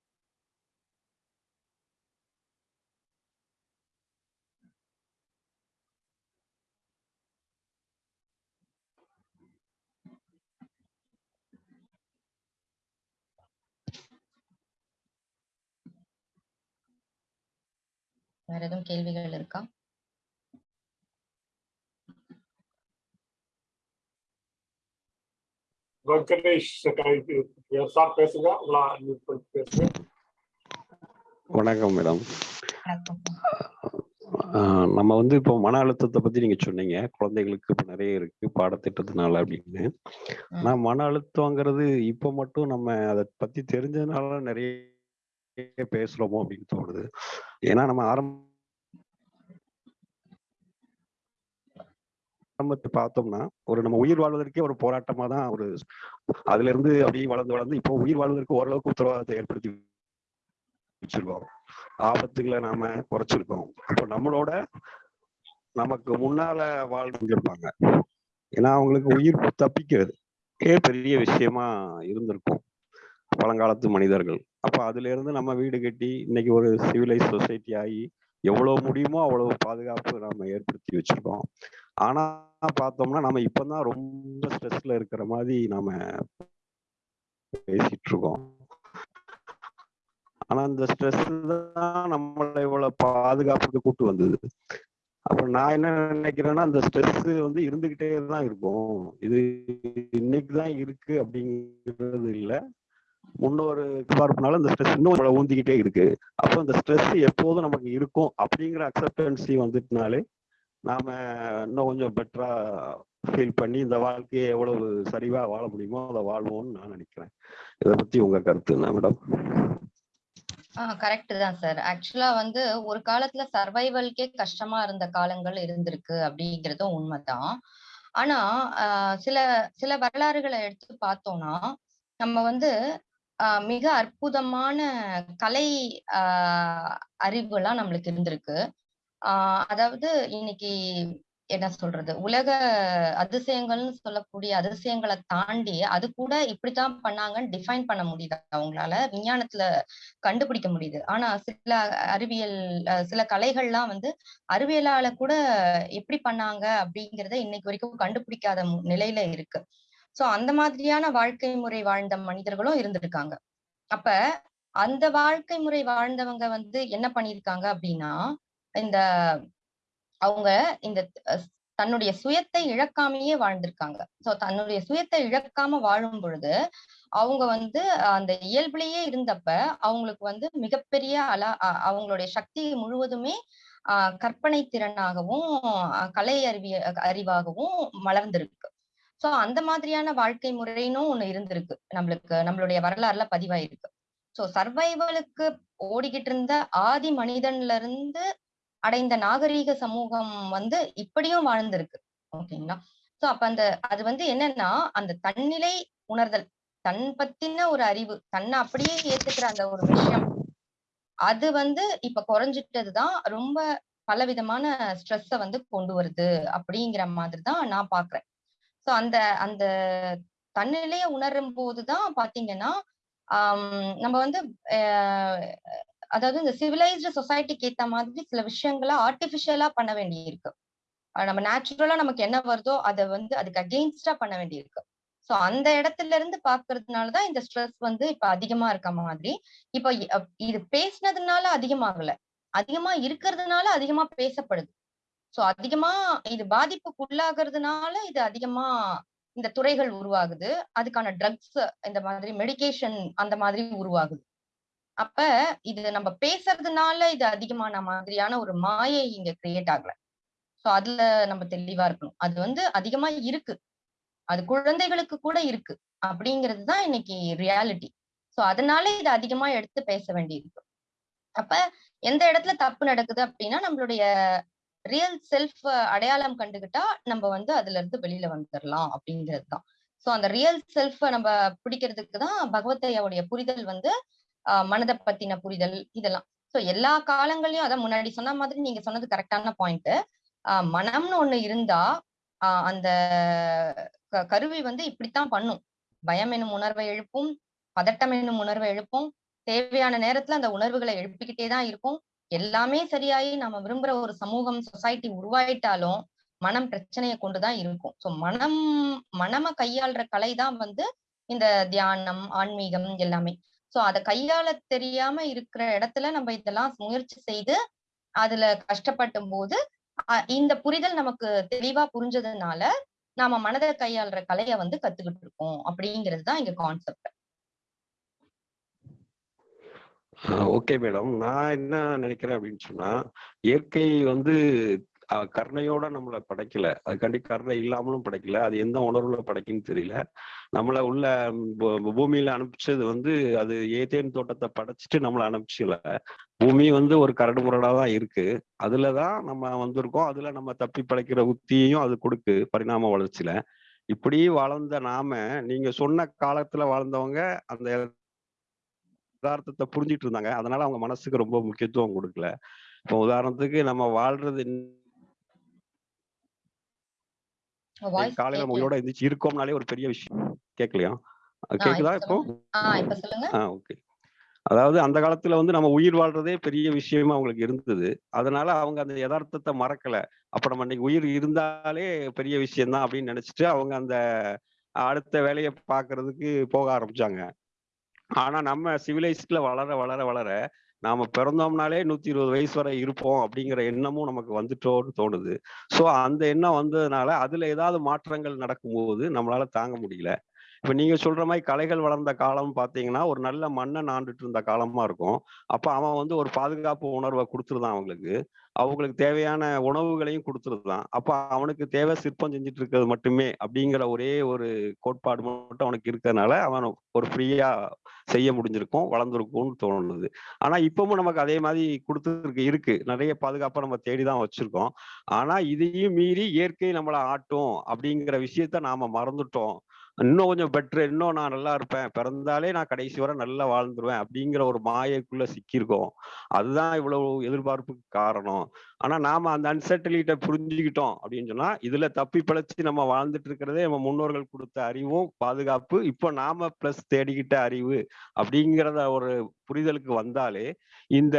வேற எதுவும் கேள்விகள் இருக்கா? வெங்கடேஷ் சார் பேசுங்க உங்களா mute பண்ணிட்டு பேசுங்க. வணக்கம் மேடம். நம்ம வந்து இப்போ மன அழுத்தத்தை பத்தி நீங்க சொன்னீங்க. குழந்தைகளுக்கு இப்போ நிறைய இருக்கு பாடத்திட்டத்தினால அப்படின்னு. ஆனா மன அழுத்தங்கிறது இப்போ மட்டும் நம்ம அதை பத்தி தெரிஞ்சதுனால நிறைய பேசுறோமோ அப்படின்னு தோணுது. ஏன்னா நம்ம ஆரம்ப ஆரம்பத்தை பார்த்தோம்னா ஒரு நம்ம உயிர் வாழ்வதற்கே ஒரு போராட்டமா தான் ஒரு அதுல இருந்து அப்படியே வளர்ந்து வளர்ந்து இப்போ உயிர் வாழ்வதற்கு ஓரளவுக்கு உத்தரவாதத்தை ஏற்படுத்தி வச்சிருக்கோம். ஆபத்துகளை நாம குறைச்சிருக்கோம். அப்போ நம்மளோட நமக்கு முன்னால வாழ்ந்துருப்பாங்க. ஏன்னா அவங்களுக்கு உயிர் தப்பிக்கிறது. ஏ பெரிய விஷயமா இருந்திருக்கும். பழங்காலத்து மனிதர்கள். அப்ப அதுல இருந்து நம்ம வீடு கட்டி இன்னைக்கு ஒரு சிவிலைஸ் சொசைட்டி ஆகி எவ்வளவு முடியுமோ அவ்வளவு பாதுகாப்பு நாம ஏற்படுத்தி வச்சிருக்கோம். ஆனா பார்த்தோம்னா நம்ம இப்பதான் ரொம்ப ஸ்ட்ரெஸ்ல இருக்கிற மாதிரி நாம பேசிட்டு இருக்கோம். ஆனா அந்த ஸ்ட்ரெஸ் தான் நம்மளை இவ்வளவு பாதுகாப்புக்கு கூட்டு வந்தது. அப்ப நான் என்ன நினைக்கிறேன்னா அந்த ஸ்ட்ரெஸ் வந்து இருந்துகிட்டே தான் இருக்கும். இது இன்னைக்கு தான் இருக்கு அப்படிங்கிறது இல்ல. முன்னொரு பார்ப்புனால அந்த ஸ்ட்ரெஸ் இன்னும் நம்மளை ஊந்திக்கிட்டே இருக்கு. அப்போ அந்த ஸ்ட்ரெஸ் எப்போதும் நமக்கு இருக்கும் அப்படிங்கிற அக்செப்டன்சி வந்துட்டுனாலே நாம இன்னும் கொஞ்சம் பெட்டரா ஃபீல் பண்ணி இந்த வாழ்க்கையை எவ்வளவு சரிவா வாழ முடியுமோ அதை வாழ்வோம்னு நான் நினைக்கிறேன். இதை பத்தி உங்க கருத்து என்ன மேடம் ஆஹ் கரெக்ட் தான் சார் ஆக்சுவலா வந்து ஒரு காலத்துல சர்வைவல்கே கஷ்டமா இருந்த காலங்கள் இருந்திருக்கு அப்படிங்கறதும் உண்மைதான். ஆனா ஆஹ் சில சில வரலாறுகளை எடுத்து பார்த்தோம்னா நம்ம வந்து மிக அற்புதமான கலை ஆஹ் அறிவுலாம் நம்மளுக்கு இருந்திருக்கு. ஆஹ் அதாவது இன்னைக்கு என்ன சொல்றது? உலக அதிசயங்கள்னு சொல்லக்கூடிய அதிசயங்களை தாண்டி அது கூட இப்படித்தான் பண்ணாங்கன்னு டிஃபைன் பண்ண முடியுது அவங்களால? விஞ்ஞானத்துல கண்டுபிடிக்க முடியுது. ஆனா சில அறிவியல் சில கலைகள்லாம் வந்து அறிவியலால கூட எப்படி பண்ணாங்க அப்படிங்கறத இன்னைக்கு வரைக்கும் கண்டுபிடிக்காத நிலையில இருக்கு. சோ அந்த மாதிரியான வாழ்க்கை முறை வாழ்ந்த மனிதர்களும் இருந்திருக்காங்க. அப்ப அந்த வாழ்க்கை முறை வாழ்ந்தவங்க வந்து என்ன பண்ணியிருக்காங்க அப்படின்னா இந்த அவங்க இந்த தன்னுடைய சுயத்தை இழக்காமையே வாழ்ந்திருக்காங்க. சோ தன்னுடைய சுயத்தை இழக்காம வாழும் பொழுது அவங்க வந்து அந்த இயல்புலயே இருந்தப்ப அவங்களுக்கு வந்து மிகப்பெரிய அல அவங்களுடைய சக்தி முழுவதுமே ஆஹ் கற்பனை திறனாகவும் கலை அறிவிய அறிவாகவும் மலர்ந்திருக்கு. சோ அந்த மாதிரியான வாழ்க்கை முறைன்னு ஒண்ணு இருந்திருக்கு. நம்மளுக்கு நம்மளுடைய வரலாறுல பதிவாயிருக்கு. சோ சர்வைவலுக்கு ஓடிக்கிட்டு இருந்த ஆதி மனிதன்ல இருந்து அடைந்த நாகரீக சமூகம் வந்து இப்படியும் வாழ்ந்திருக்கு. ஓகேங்களா? சோ அப்ப அந்த அது வந்து என்னன்னா அந்த தன்னிலை உணர்தல் தன் பத்தின ஒரு அறிவு தன்னை அப்படியே ஏத்துக்கிற அந்த ஒரு விஷயம். அது வந்து இப்ப குறைஞ்சிட்டதுதான் ரொம்ப பலவிதமான ஸ்ட்ரெஸ்ஸ வந்து கொண்டு வருது அப்படிங்கிற மாதிரிதான் நான் பாக்குறேன். சோ அந்த அந்த தன்னிலைய உணரும் போதுதான் பாத்தீங்கன்னா நம்ம வந்து ஆஹ் அதாவது இந்த சிவிலைஸ்டு சொசைட்டிக்கு ஏத்த மாதிரி சில விஷயங்களை ஆர்டிபிஷியலா பண்ண வேண்டியிருக்கு. நம்ம நேச்சுரலா நமக்கு என்ன வருதோ அதை வந்து அதுக்கு அகெயின்ஸ்டா பண்ண வேண்டியிருக்கு. சோ அந்த இடத்துல இருந்து பாக்குறதுனாலதான் இந்த ஸ்ட்ரெஸ் வந்து இப்ப அதிகமா இருக்க மாதிரி. இப்ப இது பேசினதுனால அதிகமாகல. அதிகமா இருக்கிறதுனால அதிகமா பேசப்படுது. சோ அதிகமா இது பாதிப்புக்குள்ளாகிறதுனால இது அதிகமா இந்த துறைகள் உருவாகுது. அதுக்கான ட்ரக்ஸ் இந்த மாதிரி மெடிகேஷன் அந்த மாதிரி உருவாகுது. அப்ப இது நம்ம பேசுறதுனால இது அதிகமான மாதிரியான ஒரு மாயை இங்க கிரியேட் ஆகல. சோ அதுல நம்ம தெளிவா இருக்கணும். அது வந்து அதிகமா இருக்கு. அது குழந்தைகளுக்கு கூட இருக்கு அப்படிங்கிறது தான் இன்னைக்கு ரியாலிட்டி சோ அதனால இது அதிகமா எடுத்து பேச வேண்டியிருக்கு. அப்ப எந்த இடத்துல தப்பு நடக்குது அப்படின்னா நம்மளுடைய ரியல் செல்ஃப் அடையாளம் கண்டுகிட்டா நம்ம வந்து அதுல இருந்து வெளியில வந்துடலாம் அப்படிங்கிறது தான். ஸோ அந்த ரியல் செல்ஃப நம்ம பிடிக்கிறதுக்கு தான் பகவத்தையாவுடைய புரிதல் வந்து மனதை பத்தின புரிதல் இதெல்லாம். ஸோ எல்லா காலங்களையும் அதான் முன்னாடி சொன்ன மாதிரி நீங்க சொன்னது கரெக்டான பாயிண்ட் மனம்னு ஒண்ணு இருந்தா அந்த க- கருவி வந்து இப்படித்தான் பண்ணும். பயம் என்னும் உணர்வை எழுப்பும் பதட்டம் என்னும் உணர்வை எழுப்பும் தேவையான நேரத்துல அந்த உணர்வுகளை எழுப்பிக்கிட்டே தான் இருக்கும். எல்லாமே சரியாயி நம்ம விரும்புற ஒரு சமூகம் சொசைட்டி உருவாயிட்டாலும் மனம் பிரச்சனையை கொண்டுதான் இருக்கும். சோ மனம் மனம கையாளுற கலை தான் வந்து இந்த தியானம் ஆன்மீகம் எல்லாமே. சோ அதை கையாள தெரியாம இருக்கிற இடத்துல நம்ம இதெல்லாம் முயற்சி செய்து அதுல கஷ்டப்பட்டும் போது அ- இந்த புரிதல் நமக்கு தெளிவா புரிஞ்சதுனால நாம மனதை கையாளுற கலையை வந்து கத்துக்கிட்டு இருக்கோம். அப்படிங்கிறது தான் இங்க கான்செப்ட் ஓகே மேடம். நான் என்ன நினைக்கிறேன் அப்படின்னு சொன்னா இயற்கை வந்து கருணையோட நம்மளை படைக்கல. அதுக்காண்டி கருணை இல்லாமலும் படைக்கல. அது எந்த உணர்வுல படைக்குன்னு தெரியல. நம்மளை உள்ள பூமியில அனுப்பிச்சது வந்து அது ஏதேன் தோட்டத்தை படைச்சிட்டு நம்மளை அனுப்பிச்சல. பூமி வந்து ஒரு கரடு முரடா தான் இருக்கு. அதுலதான் நம்ம வந்திருக்கோம். அதுல நம்ம தப்பி படைக்கிற உத்தியையும் அது கொடுக்கு பரிணாம வளர்ச்சியில இப்படி வளர்ந்த நாம நீங்க சொன்ன காலத்துல வாழ்ந்தவங்க அந்த யதார்த்தத்தை புரிஞ்சிட்டு இருந்தாங்க. அதனால அவங்க மனசுக்கு ரொம்ப முக்கியத்துவம் கொடுக்கல. இப்போ உதாரணத்துக்கு நம்ம வாழ்றது காலையில உயிரோட எந்திரிச்சு இருக்கோம்னாலே ஒரு பெரிய விஷயம். கேட்கலையா கேக்குதா இப்ப ஓகே. அதாவது அந்த காலத்துல வந்து நம்ம உயிர் வாழ்றதே பெரிய விஷயமா அவங்களுக்கு இருந்தது. அதனால அவங்க அந்த யதார்த்தத்தை மறக்கல. அப்ப நம்ம இன்னைக்கு உயிர் இருந்தாலே பெரிய விஷயம்தான் அப்படின்னு நினைச்சிட்டு அவங்க அந்த அடுத்த வேலையை பார்க்கிறதுக்கு போக ஆரம்பிச்சாங்க. ஆனா நம்ம சிவிலைஸ்ட்ல வளர வளர வளர நாம பிறந்தோம்னாலே நூத்தி இருபது வயசு வரை இருப்போம் அப்படிங்கிற எண்ணமும் நமக்கு வந்துட்டோன்னு தோணுது. சோ அந்த எண்ணம் வந்ததுனால அதுல ஏதாவது மாற்றங்கள் நடக்கும்போது நம்மளால தாங்க முடியல. இப்ப நீங்க சொல்ற மாதிரி கலைகள் வளர்ந்த காலம் பாத்தீங்கன்னா ஒரு நல்ல மண்ணை நாண்டுட்டு இருந்த காலமா இருக்கும். அப்ப அவன் வந்து ஒரு பாதுகாப்பு உணர்வை கொடுத்துருதான் அவங்களுக்கு. அவங்களுக்கு தேவையான உணவுகளையும் கொடுத்துருதான் அப்போ அவனுக்கு தேவை சிற்பம் செஞ்சுட்டு இருக்கிறது மட்டுமே அப்படிங்கிற ஒரே ஒரு கோட்பாடு மட்டும் அவனுக்கு இருக்கிறதுனால அவன் ஒரு ஃப்ரீயா செய்ய முடிஞ்சிருக்கும் வளர்ந்துருக்கும்னு தோணுது. ஆனா இப்பவும் நமக்கு அதே மாதிரி கொடுத்துருக்கு இருக்கு. நிறைய பாதுகாப்பை நம்ம தேடிதான் வச்சிருக்கோம். ஆனா இதையும் மீறி இயற்கை நம்மளை ஆட்டும் அப்படிங்கிற விஷயத்த நாம மறந்துட்டோம். இன்னும் கொஞ்சம் பெட்ரு இன்னும் நான் நல்லா இருப்பேன். பிறந்தாலே நான் கடைசி வரை நல்லா வாழ்ந்துருவேன் அப்படிங்கிற ஒரு மாயைக்குள்ள சிக்கியிருக்கோம். அதுதான் இவ்வளவு எதிர்பார்ப்புக்கு காரணம். ஆனா நாம அந்த அன்சர்டலிட்ட புரிஞ்சுக்கிட்டோம் அப்படின்னு சொன்னா இதுல தப்பி பிழைச்சு நம்ம வாழ்ந்துட்டு இருக்கிறதே நம்ம முன்னோர்கள் கொடுத்த அறிவும் பாதுகாப்பு. இப்போ நாம பிளஸ் தேடிக்கிட்ட அறிவு அப்படிங்கிறத ஒரு புரிதலுக்கு வந்தாலே இந்த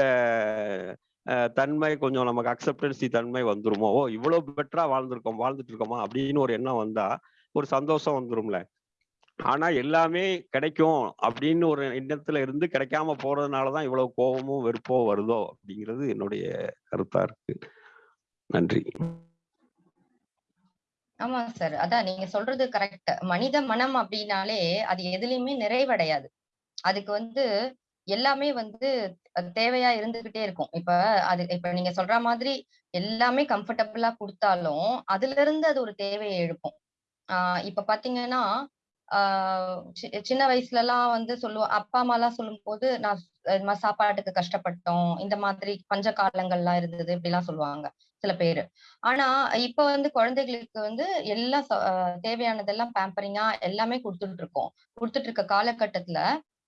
தன்மை கொஞ்சம் நமக்கு அக்செப்டன்சி தன்மை வந்துருமோ? ஓ இவ்வளவு பெட்டரா வாழ்ந்திருக்கோம் வாழ்ந்துட்டு இருக்கோமா? அப்படின்னு ஒரு எண்ணம் வந்தா ஒரு சந்தோஷம் வந்துரும்ல. ஆனா எல்லாமே கிடைக்கும் அப்படின்னு ஒரு எண்ணத்துல இருந்து கிடைக்காம போறதுனாலதான் இவ்வளவு கோபமும் வெறுப்போ வருதோ அப்படிங்கிறது என்னுடைய கருத்தா இருக்கு. நன்றி. ஆமா சார் அதான் நீங்க சொல்றது கரெக்ட் மனித மனம் அப்படின்னாலே அது எதுலயுமே நிறைவடையாது. அதுக்கு வந்து எல்லாமே வந்து அது தேவையா இருந்துகிட்டே இருக்கும். இப்ப அது இப்ப நீங்க சொல்ற மாதிரி எல்லாமே கம்ஃபர்டபுளா கொடுத்தாலும் அதுல இருந்து அது ஒரு தேவையை எழுப்பும். ஆஹ் இப்ப பாத்தீங்கன்னா ஆஹ் சி- சின்ன வயசுல எல்லாம் வந்து சொல்லுவோம் அப்பா அம்மா எல்லாம் சொல்லும் போது நான் இது மாதிரி சாப்பாட்டுக்கு கஷ்டப்பட்டோம் இந்த மாதிரி பஞ்ச காலங்கள்லாம் இருந்தது இப்படி எல்லாம் சொல்லுவாங்க சில பேரு. ஆனா இப்ப வந்து குழந்தைகளுக்கு வந்து எல்லாம் தேவையானதெல்லாம் பேம்பரிங்கா எல்லாமே கொடுத்துட்டு இருக்கோம் கொடுத்துட்டு இருக்க காலகட்டத்துல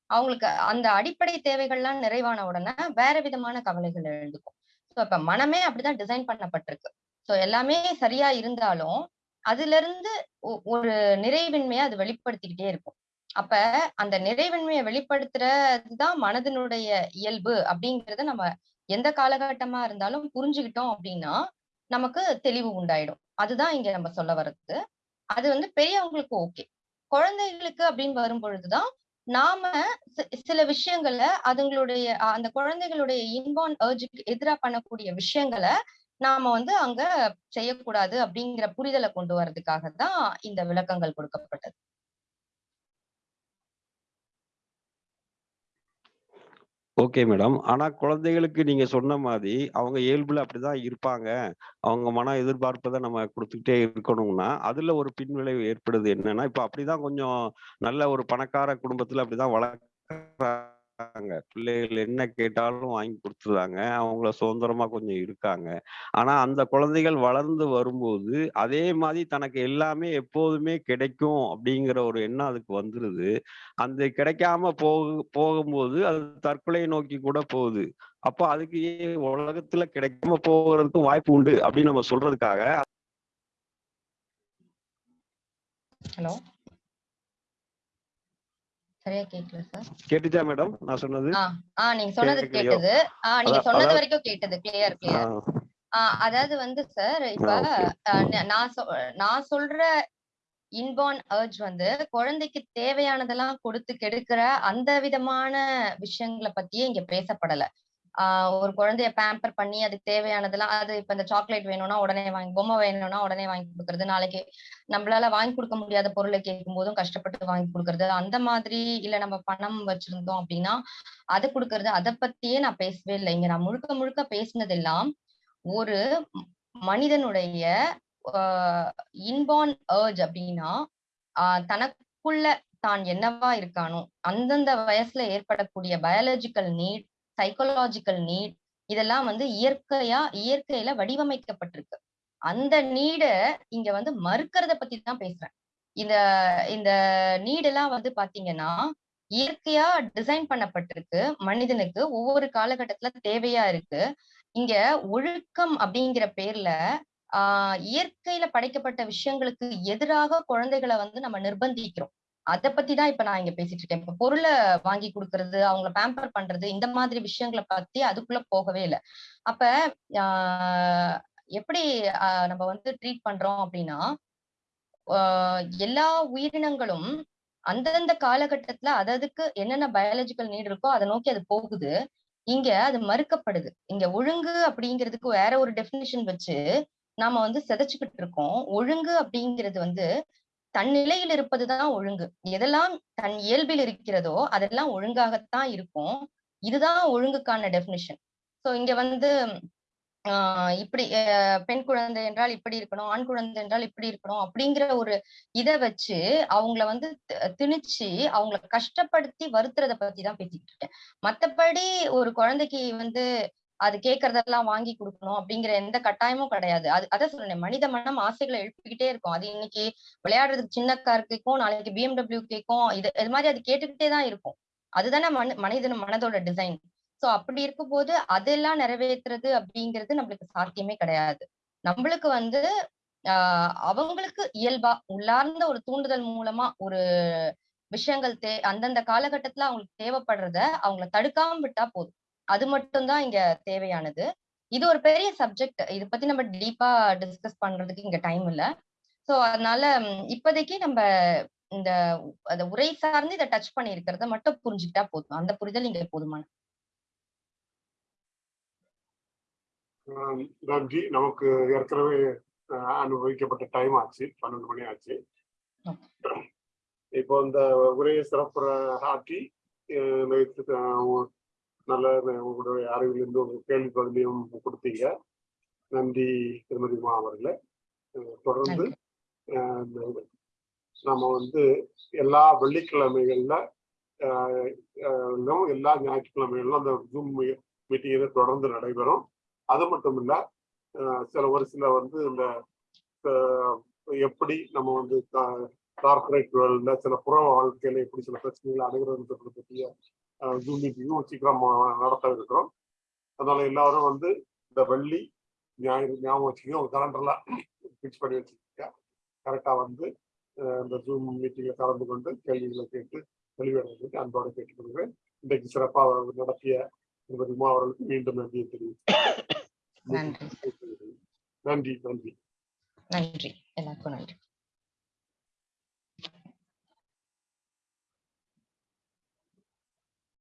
அவங்களுக்கு அந்த அடிப்படை தேவைகள்லாம் நிறைவான உடனே வேற விதமான கவலைகள் எழுந்துக்கும். ஸோ இப்ப மனமே அப்படிதான் டிசைன் பண்ணப்பட்டிருக்கு. சோ எல்லாமே சரியா இருந்தாலும் அதுல இருந்து ஒரு நிறைவின்மையை அது வெளிப்படுத்திக்கிட்டே இருக்கும். அப்ப அந்த நிறைவின்மையை வெளிப்படுத்துறதுதான் மனதினுடைய இயல்பு அப்படிங்கறத நம்ம எந்த காலகட்டமா இருந்தாலும் புரிஞ்சுக்கிட்டோம் அப்படின்னா நமக்கு தெளிவு உண்டாயிடும். அதுதான் இங்க நம்ம சொல்ல வர்றது. அது வந்து பெரியவங்களுக்கு ஓகே. குழந்தைகளுக்கு அப்படின்னு வரும் பொழுதுதான் நாம சில விஷயங்களை அதுங்களுடைய அந்த குழந்தைகளுடைய இன்பான் ஏர்ஜுக்கு எதிரா பண்ணக்கூடிய விஷயங்களை நாம வந்து அங்க செய்யக்கூடாது அப்படிங்கிற புரிதலை கொண்டு வர்றதுக்காக தான் இந்த விளக்கங்கள் கொடுக்கப்பட்டது. Okay madam. ஆனா குழந்தைகளுக்கு நீங்க சொன்ன மாதிரி அவங்க இயல்புல அப்படிதான் இருப்பாங்க. அவங்க மன எதிர்பார்ப்பதை நம்ம கொடுத்துக்கிட்டே இருக்கணும்னா அதுல ஒரு பின்விளைவு ஏற்படுது என்னன்னா இப்ப அப்படிதான் கொஞ்சம் நல்ல ஒரு பணக்கார குடும்பத்துல அப்படிதான் இருக்காங்க. பிள்ளைகள் என்ன கேட்டாலும் வாங்கி கொடுத்துறாங்க அவங்கள சுதந்திரமா கொஞ்சம் இருக்காங்க. ஆனா அந்த குழந்தைகள் வளர்ந்து வரும்போது அதே மாதிரி தனக்கு எல்லாமே எப்போதுமே கிடைக்கும் அப்படிங்கிற ஒரு எண்ணம் அதுக்கு வந்துருது. அந்த கிடைக்காம போக போகும்போது அது தற்கொலையை நோக்கி கூட போகுது. அப்போ அதுக்கு உலகத்துல கிடைக்காம போகிறதுக்கும் வாய்ப்பு உண்டு அப்படின்னு நம்ம சொல்றதுக்காக ஹலோ சரியா கேட்கல சார் கேட்டுச்சா மேடம் நான் சொன்னது ஆ நீங்க சொன்னது? கேட்டது. ஆ நீங்க சொன்னது வரைக்கும் கேட்டது கிளியர் கிளியர் அதாவது வந்து சார் இப்ப நான் நான் சொல்ற இன்பார்ன் அர்ஜ் வந்து குழந்தைக்கு தேவையானதெல்லாம் கொடுத்து கெடுக்கிற அந்த விதமான விஷயங்களை பத்தியே இங்க பேசப்படல. ஒரு குழந்தைய பேம்பர் பண்ணி அதுக்கு தேவையானதெல்லாம் அது இப்ப இந்த சாக்லேட் வேணும்னா உடனே வாங்கி பொம்மை வேணும்னா உடனே வாங்கி கொடுக்கறது. நாளைக்கு நம்மளால வாங்கி கொடுக்க முடியாத பொருளை கேட்கும் போதும் கஷ்டப்பட்டு வாங்கி கொடுக்கறது. அந்த மாதிரி இல்ல நம்ம பணம் வச்சிருந்தோம் அப்படின்னா அதை கொடுக்கறது அதை பத்தியே நான் பேசவே இல்லை. இங்க நான் முழுக்க முழுக்க பேசினதெல்லாம் ஒரு மனிதனுடைய இன்பார்ன் ஏர்ஜ் அப்படின்னா தனக்குள்ள தான் என்னவா இருக்கானோ அந்தந்த வயசுல ஏற்படக்கூடிய பயாலஜிக்கல் நீட் சைக்கோலாஜிக்கல் நீட் இதெல்லாம் வந்து இயற்கையா இயற்கையில வடிவமைக்கப்பட்டிருக்கு. அந்த நீட இங்க வந்து மறுக்கிறத பத்தி தான் பேசுறேன். இந்த இந்த நீடெல்லாம் வந்து பாத்தீங்கன்னா இயற்கையா டிசைன் பண்ணப்பட்டிருக்கு. மனிதனுக்கு ஒவ்வொரு காலகட்டத்துல தேவையா இருக்கு. இங்க ஒழுக்கம் அப்படிங்கிற பேர்ல ஆஹ் இயற்கையில படைக்கப்பட்ட விஷயங்களுக்கு எதிராக குழந்தைகளை வந்து நம்ம நிர்பந்திக்கிறோம். அத பத்தி தான் இப்ப நான் இங்க பேசிட்டு இருக்கேன். இப்ப பொருளை வாங்கி கொடுக்கறது அவங்கள பேம்பர் பண்றது இந்த மாதிரி விஷயங்களை பத்தி அதுக்குள்ள போகவே இல்லை. அப்ப ஆஹ் எப்படி நம்ம வந்து ட்ரீட் பண்றோம் அப்படின்னா ஆஹ் எல்லா உயிரினங்களும் அந்தந்த காலகட்டத்துல அததுக்கு என்னென்ன பயாலஜிக்கல் நீட் இருக்கோ அதை நோக்கி அது போகுது. இங்க அது மறுக்கப்படுது. இங்க ஒழுங்கு அப்படிங்கிறதுக்கு வேற ஒரு டெபினிஷன் வச்சு நாம வந்து சிதைச்சுக்கிட்டு இருக்கோம். ஒழுங்கு அப்படிங்கிறது வந்து தன் நிலையில் இருப்பதுதான் ஒழுங்கு. எதெல்லாம் தன் இயல்பில் இருக்கிறதோ அதெல்லாம் ஒழுங்காகத்தான் இருக்கும். இதுதான் ஒழுங்குக்கான டெபினிஷன் ஸோ இங்க வந்து ஆஹ் இப்படி பெண் குழந்தை என்றால் இப்படி இருக்கணும் ஆண் குழந்தை என்றால் இப்படி இருக்கணும் அப்படிங்கிற ஒரு இதை வச்சு அவங்கள வந்து திணிச்சு அவங்கள கஷ்டப்படுத்தி வருத்துறத பத்தி தான் பேசிட்டு இருக்கேன். மத்தபடி ஒரு குழந்தைக்கு வந்து அது கேட்கறதெல்லாம் வாங்கி கொடுக்கணும் அப்படிங்கிற எந்த கட்டாயமும் கிடையாது. அது அதான் சொன்னேன் மனித மனம் ஆசைகளை எழுப்பிக்கிட்டே இருக்கும். அது இன்னைக்கு விளையாடுறதுக்கு சின்ன கார் கேட்கும் நாளைக்கு பிஎம்டபிள்யூ கேட்கும் இது இது மாதிரி அது கேட்டுக்கிட்டே தான் இருக்கும். அதுதானே மன மனிதன் மனதோட டிசைன் சோ அப்படி இருக்கும் போது அதெல்லாம் நிறைவேத்துறது அப்படிங்கிறது நம்மளுக்கு சாத்தியமே கிடையாது. நம்மளுக்கு வந்து ஆஹ் அவங்களுக்கு இயல்பா உள்ளார்ந்த ஒரு தூண்டுதல் மூலமா ஒரு விஷயங்கள் தே அந்தந்த காலகட்டத்துல அவங்களுக்கு தேவைப்படுறத அவங்கள தடுக்காம விட்டா போதும். அது மட்டும்தான் இங்க தேவையானது. இது ஒரு பெரிய சப்ஜெக்ட் இத பத்தி நம்ம டீப்பா டிஸ்கஸ் பண்றதுக்கு இங்க டைம் இல்ல. சோ அதனால இப்போதைக்கு நம்ம இந்த அந்த உரை சார்ந்து இதை டச் பண்ணி இருக்கிறத மட்டும் புரிஞ்சுக்கிட்டா போதும். அந்த புரிதல் இங்க போதுமான. நன்றி. நமக்கு ஏற்கனவே அனுபவிக்கப்பட்ட டைம் ஆச்சு. பன்னெண்டு மணி ஆச்சு. இப்போ இந்த உரையை சிறப்புற ஆஹ் நல்ல உங்களுடைய அறிவிலிருந்து ஒரு கேள்வி பதிலையும் கொடுத்தீங்க. நன்றி திருமதி மா அவர்களே. தொடர்ந்து நம்ம வந்து எல்லா வெள்ளிக்கிழமைகள்ல எல்லா ஞாயிற்றுக்கிழமைகளிலும் அந்த ஜூம் மீட்டிங் தொடர்ந்து நடைபெறும். அது மட்டும் இல்ல ஆஹ் சில ஒரு சில வந்து இந்த எப்படி நம்ம வந்து கார்பரேட் வேர்ல்ட்ல சில புற வாழ்க்கையில எப்படி சில பிரச்சனைகளை அணுகிறது பற்றிய ஜூம் மீட்டிங்கும் சீக்கிரம் நடத்த இருக்கிறோம். அதனால எல்லாரும் வந்து இந்த வெள்ளி ஞாயிறு ஞாபகம் வச்சுக்கோங்க உங்க கலண்டர்ல ஃபிக்ஸ் பண்ணி வச்சுக்கோங்க கரெக்டா வந்து இந்த ஜூம் மீட்டிங்ல கலந்து கொண்டு கேள்விகளை கேட்டு தெளிவடைந்து அன்போடு கேட்டுக்கொள்கிறேன். இன்றைக்கு சிறப்பாக நடத்திய திருமதி உமா அவர்களுக்கு மீண்டும் நன்றியை தெரிவித்து நன்றி நன்றி. நன்றி. எல்லாருக்கும் நன்றி.